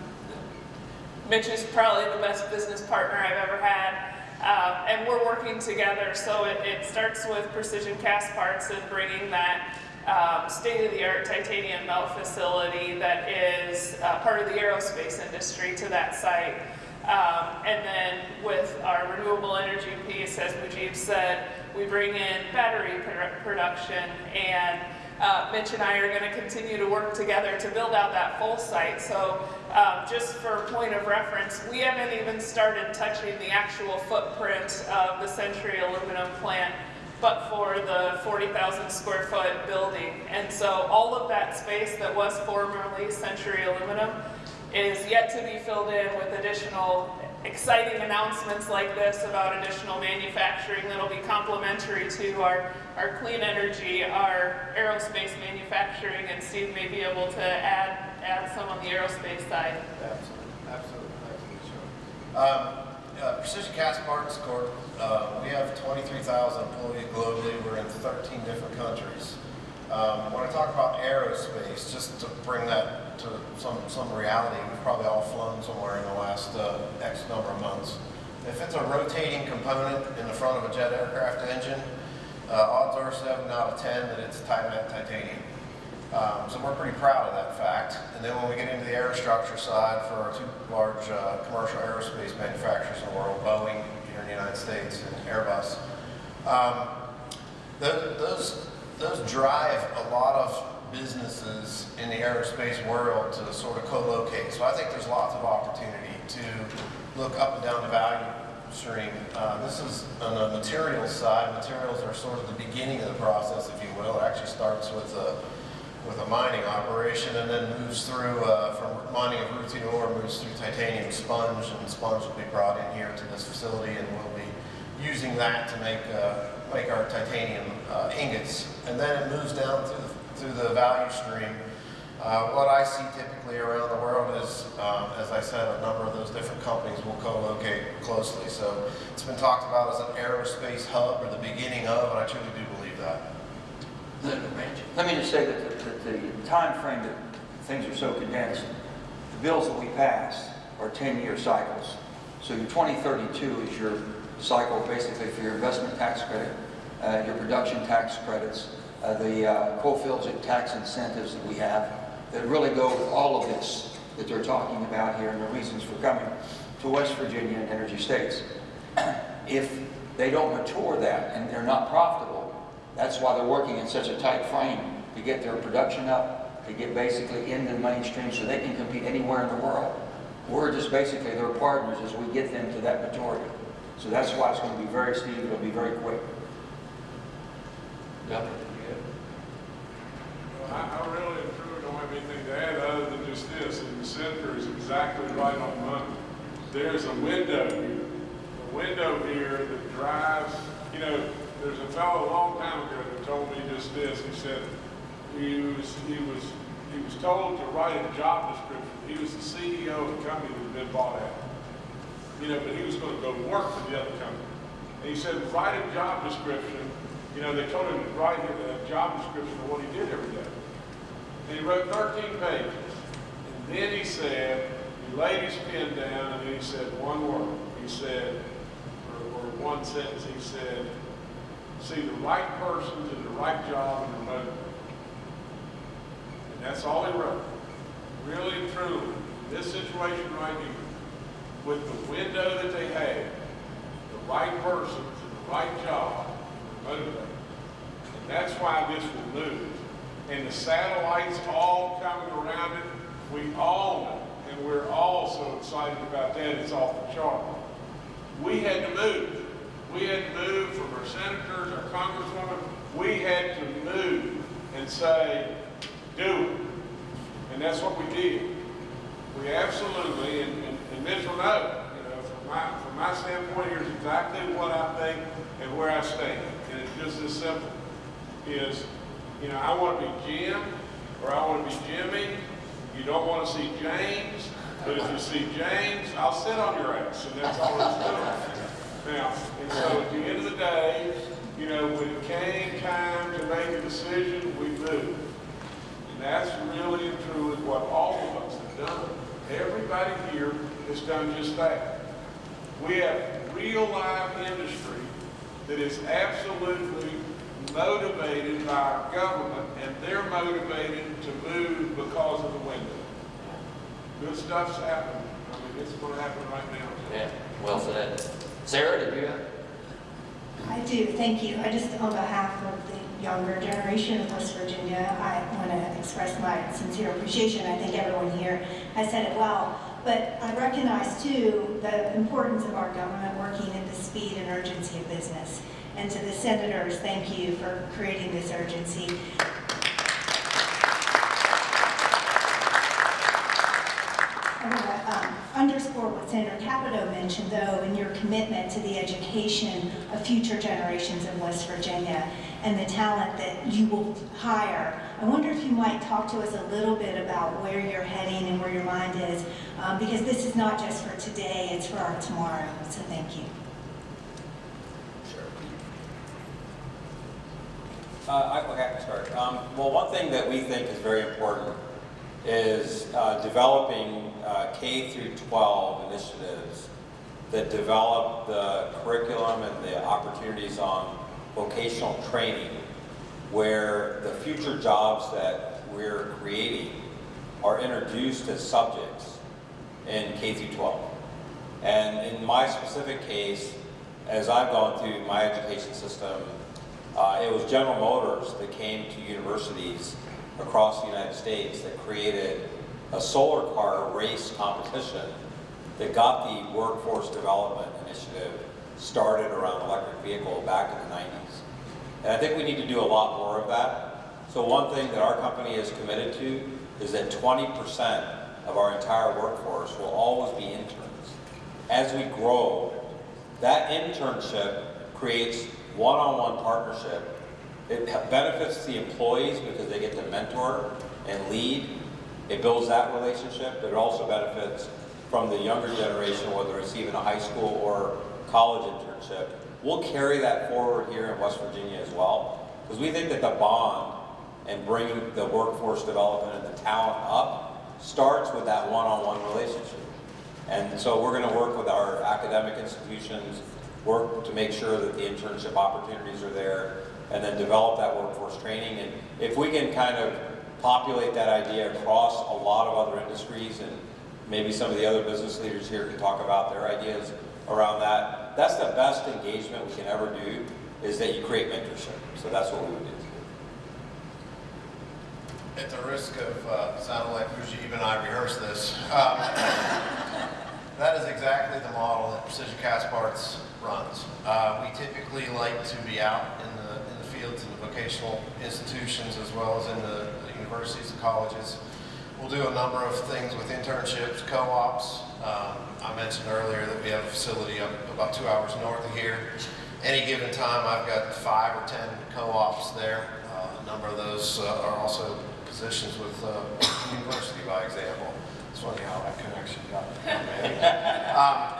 Mitch is probably the best business partner I've ever had. Um, and we're working together, so it, it starts with Precision Castparts and bringing that um, state-of-the-art titanium melt facility that is uh, part of the aerospace industry to that site. Um, and then with our renewable energy piece, as Mujeeb said, we bring in battery produ- production and uh, Mitch and I are going to continue to work together to build out that full site. So um, just for point of reference, we haven't even started touching the actual footprint of the Century aluminum plant, but for the 40,000 square foot building. And so all of that space that was formerly Century aluminum is yet to be filled in with additional exciting announcements like this about additional manufacturing that'll be complementary to our, our clean energy, our aerospace manufacturing, and Steve may be able to add, add some on the aerospace side. Absolutely, absolutely. Um, uh, Precision Castparts Corp., uh, we have 23,000 employees globally. We're in 13 different countries. Um, when I talk about aerospace, just to bring that to some, some reality, we've probably all flown somewhere in the last uh, X number of months. If it's a rotating component in the front of a jet aircraft engine, uh, odds are seven out of 10 that it's titanium. Um, so we're pretty proud of that fact. And then when we get into the aerostructure side for our two large uh, commercial aerospace manufacturers in the world, Boeing here in the United States and Airbus, um, tho- those, those drive a lot of businesses in the aerospace world to sort of co-locate. So I think there's lots of opportunity to look up and down the value stream. Uh, this is on the materials side. Materials are sort of the beginning of the process, if you will. It actually starts with a with a mining operation and then moves through uh, from mining of rutile ore, moves through titanium sponge, and sponge will be brought in here to this facility, and we'll be using that to make uh, make our titanium uh, ingots, and then it moves down through the, through the value stream. Uh, what I see typically around the world is, um, as I said, a number of those different companies will co-locate closely. So it's been talked about as an aerospace hub or the beginning of, and I truly do believe that. Let me just say that the, that the time frame that things are so condensed, the bills that we pass are 10-year cycles. So your 2032 is your cycle basically for your investment tax credit, uh, your production tax credits, uh, the uh, Coalfields tax incentives that we have that really go with all of this that they're talking about here and the reasons for coming to West Virginia and energy states. If they don't mature that and they're not profitable, that's why they're working in such a tight frame to get their production up, to get basically into the mainstream so they can compete anywhere in the world. We're just basically their partners as we get them to that maturity. So that's why it's going to be very steep, it'll be very quick. Well, I, I really and truly don't have anything to add other than just this, and the senator is exactly right on money. There's a window here, a window here that drives, you know, there's a fellow a long time ago that told me just this, he said, he was, he was, he was told to write a job description. He was the CEO of a company that had been bought out. You know, but he was gonna go work for the other company. And he said, write a job description, you know, they told him to write a job description of what he did every day. He wrote 13 pages. And then he said, he laid his pen down and he said one word. He said, or, or one sentence, he said, see the right persons in the right job and promote them. And that's all he wrote. Really and truly, this situation right here, with the window that they had, the right persons in the right job, motivate. And that's why this will move. And the satellites all coming around it, we all know, and we're all so excited about that, it's off the chart. We had to move. We had to move from our senators, our congresswomen, we had to move and say, do it. And that's what we did. We absolutely, and, and, and Mitch will know, you know, from my, from my standpoint, here's exactly what I think and where I stand. And it's just as simple, is, you know, I want to be Jim, or I want to be Jimmy. You don't want to see James, but if you see James, I'll sit on your ass, and that's all it's doing. Now, and so at the end of the day, you know, when it came time to make a decision, we moved. And that's really and truly what all of us have done. Everybody here has done just that. We have real live industry that is absolutely motivated by our government and they're motivated to move because of the window. Good stuff's happening. I mean, it's gonna happen right now. Yeah, well said. Sarah, did you have? I do, thank you. I just, on behalf of the younger generation of West Virginia, I want to express my sincere appreciation. I think everyone here has said it well. But I recognize too the importance of our government working at the speed and urgency of business. And to the senators, thank you for creating this urgency. I want to underscore what Senator Capito mentioned, though, in your commitment to the education of future generations in West Virginia and the talent that you will hire. I wonder if you might talk to us a little bit about where you're heading and where your mind is, um, because this is not just for today, it's for our tomorrow. So thank you. Uh, I, okay, I can start. Um, well, one thing that we think is very important is uh, developing uh, K through 12 initiatives that develop the curriculum and the opportunities on vocational training where the future jobs that we're creating are introduced as subjects in K through 12. And in my specific case, as I've gone through my education system, uh, it was General Motors that came to universities across the United States that created a solar car race competition that got the Workforce Development Initiative started around electric vehicle back in the 90s. And I think we need to do a lot more of that. So one thing that our company is committed to is that 20% of our entire workforce will always be interns. As we grow, that internship creates one-on-one partnership it benefits the employees because they get to mentor and lead. It builds that relationship, but it also benefits from the younger generation, whether it's even a high school or college internship. We'll carry that forward here in West Virginia as well, because we think that the bond and bringing the workforce development and the talent up starts with that one-on-one relationship. And so we're going to work with our academic institutions, work to make sure that the internship opportunities are there, and then develop that workforce training. And if we can kind of populate that idea across a lot of other industries and maybe some of the other business leaders here can talk about their ideas around that, that's the best engagement we can ever do is that you create mentorship. So that's what we would do. At the risk of uh, sounding like Mujeeb and I rehearsed this, um, that is exactly the model that Precision Castparts runs. Uh, we typically like to be out in the in the fields in the vocational institutions as well as in the, the universities and colleges. We'll do a number of things with internships, co-ops. Um, I mentioned earlier that we have a facility up about two hours north of here. Any given time, I've got five or ten co-ops there. Uh, a number of those uh, are also positions with uh, university, by example. It's funny how that connection got um,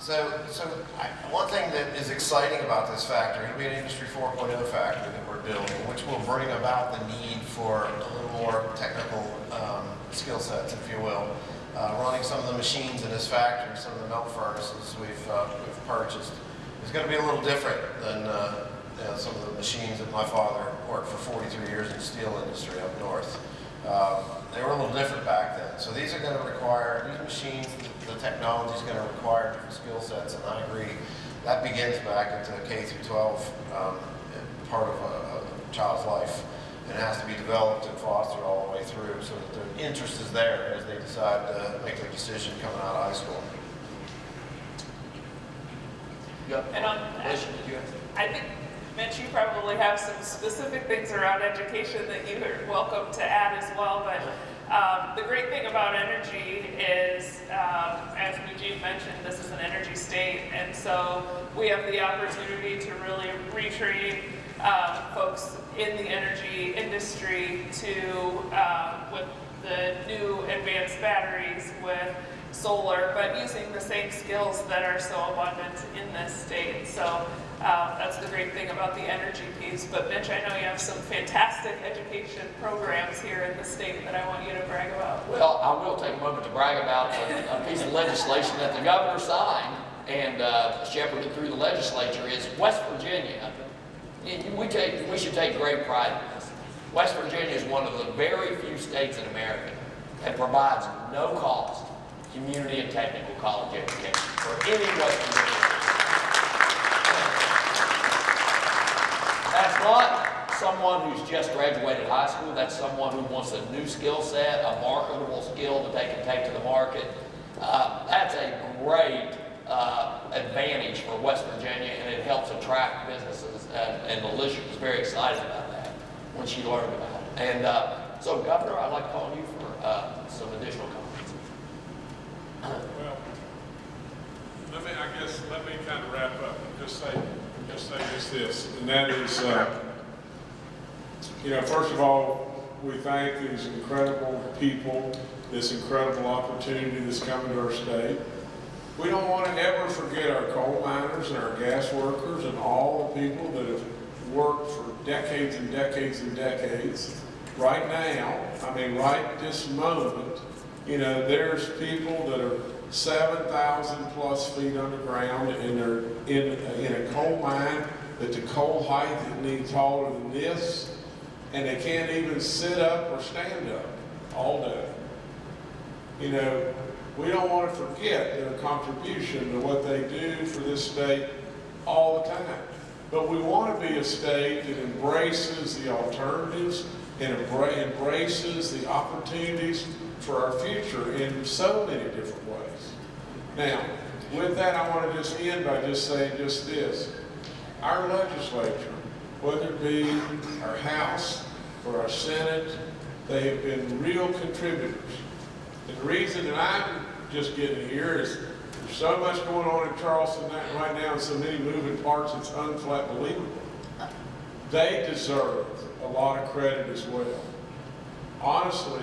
so, so I, one thing that is exciting about this factory, it'll be an Industry 4.0 factory that we're building, which will bring about the need for a little more technical um, skill sets, if you will. Uh, running some of the machines in this factory, some of the melt furnaces we've, uh, we've purchased, is going to be a little different than uh, you know, some of the machines that my father worked for 43 years in the steel industry up north. Um, they were a little different back then. So these are going to require, these machines, the, the technology is going to require different skill sets, and I agree. That begins back into K through 12, um, part of a, a child's life. And it has to be developed and fostered all the way through so that the interest is there as they decide to make their decision coming out of high school. And on, Alicia, did you have? I think, Mitch, you probably have some specific things around education that you are welcome to add as well, but um, the great thing about energy is, um, as Eugene mentioned, this is an energy state, and so we have the opportunity to really retrain um, folks in the energy industry to, um, with the new advanced batteries, with solar, but using the same skills that are so abundant in this state. So um, that's the great thing about the energy piece. But Mitch, I know you have some fantastic education programs here in the state that I want you to brag about. Well, I will take a moment to brag about a, a piece of legislation that the governor signed and uh, shepherded through the legislature is West Virginia. We take, we should take great pride in this. West Virginia is one of the very few states in America that provides no cost community and technical college education for any West Virginia. That's not someone who's just graduated high school. That's someone who wants a new skill set, a marketable skill that they can take to the market. Uh, that's a great uh, advantage for West Virginia, and it helps attract businesses. And, and Alicia was very excited about that when she learned about it. And uh, so, Governor, I'd like to call you for uh, some additional comments. Well, let me, I guess, let me kind of wrap up and just say, just say just this, and that is, uh, you know, first of all, we thank these incredible people, this incredible opportunity that's coming to our state. We don't want to ever forget our coal miners and our gas workers and all the people that have worked for decades and decades and decades. Right now, I mean, right this moment, you know, there's people that are 7,000 plus feet underground and they're in, in a coal mine that the coal height isn't taller than this, and they can't even sit up or stand up all day. You know, we don't want to forget their contribution to what they do for this state all the time. But we want to be a state that embraces the alternatives and embraces the opportunities for our future in so many different ways. Now, with that, I want to just end by just saying just this. Our legislature, whether it be our House or our Senate, they have been real contributors. And the reason that I'm just getting here is there's so much going on in Charleston right now and so many moving parts, it's unflat believable. They deserve a lot of credit as well. Honestly,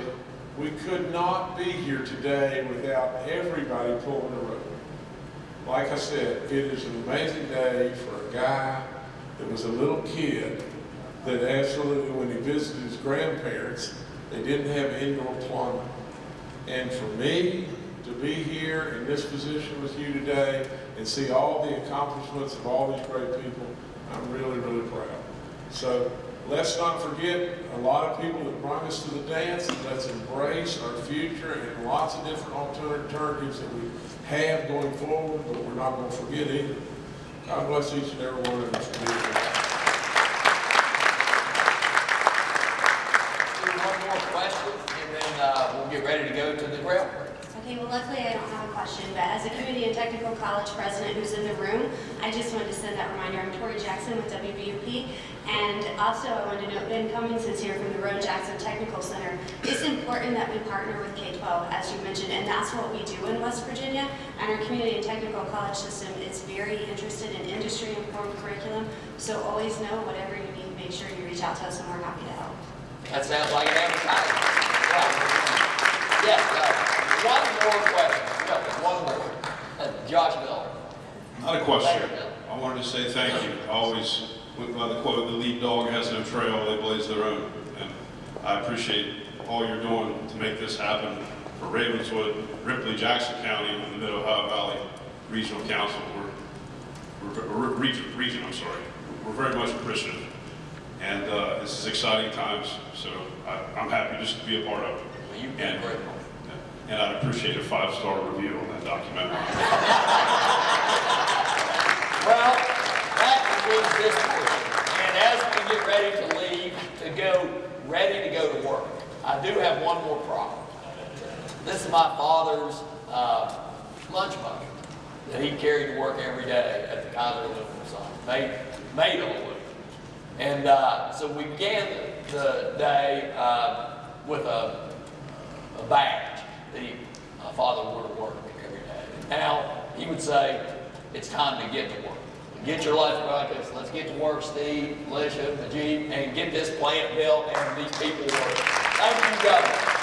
we could not be here today without everybody pulling the rope. Like I said, it is an amazing day for a guy that was a little kid that absolutely, when he visited his grandparents, they didn't have indoor plumbing. And for me to be here in this position with you today and see all the accomplishments of all these great people, I'm really, really proud. So let's not forget a lot of people that brought us to the dance, let's embrace our future and lots of different alternatives that we have going forward, but we're not going to forget either. God bless each and every one of us one more question, and then uh, we'll get ready to go to the groundbreaking. Okay, well luckily I don't have a question, but as a community and technical college president who's in the room, I just wanted to send that reminder. I'm Tori Jackson with WVUP, and also I wanted to note Ben Cummings is here from the Roane Jackson Technical Center. It's important that we partner with K-12, as you mentioned, and that's what we do in West Virginia. And our community and technical college system is very interested in industry-informed curriculum, so always know whatever you need, make sure you reach out to us and we're happy to help. That sounds like an advertisement. Yes, one more question. No, one more. Uh, Josh Miller. Not a question. Thank you, Bill. I wanted to say thank you. I always went by the quote, the lead dog has no trail, they blaze their own. And I appreciate all you're doing to make this happen for Ravenswood, Ripley, Jackson County, and the Mid-Ohio Valley Regional Council. We're, we're, region, region, I'm sorry. We're very much appreciative. And uh, this is exciting times, so I, I'm happy just to be a part of it. Well, you've been And- great. And I'd appreciate a five-star review on that documentary. Well, that concludes this portion. And as we get ready to leave, to go, ready to go to work, I do have one more problem. This is my father's uh, lunch bucket that he carried to work every day at the Kaiser Aluminum site, made, made aluminum. And uh, so we began the day uh, with a, a badge that he, my uh, father wore to work every day. Now he would say, it's time to get to work. Get your life buckets, let's get to work, Steve, Alicia, Mujeeb, and get this plant built and these people working. Thank you, Governor.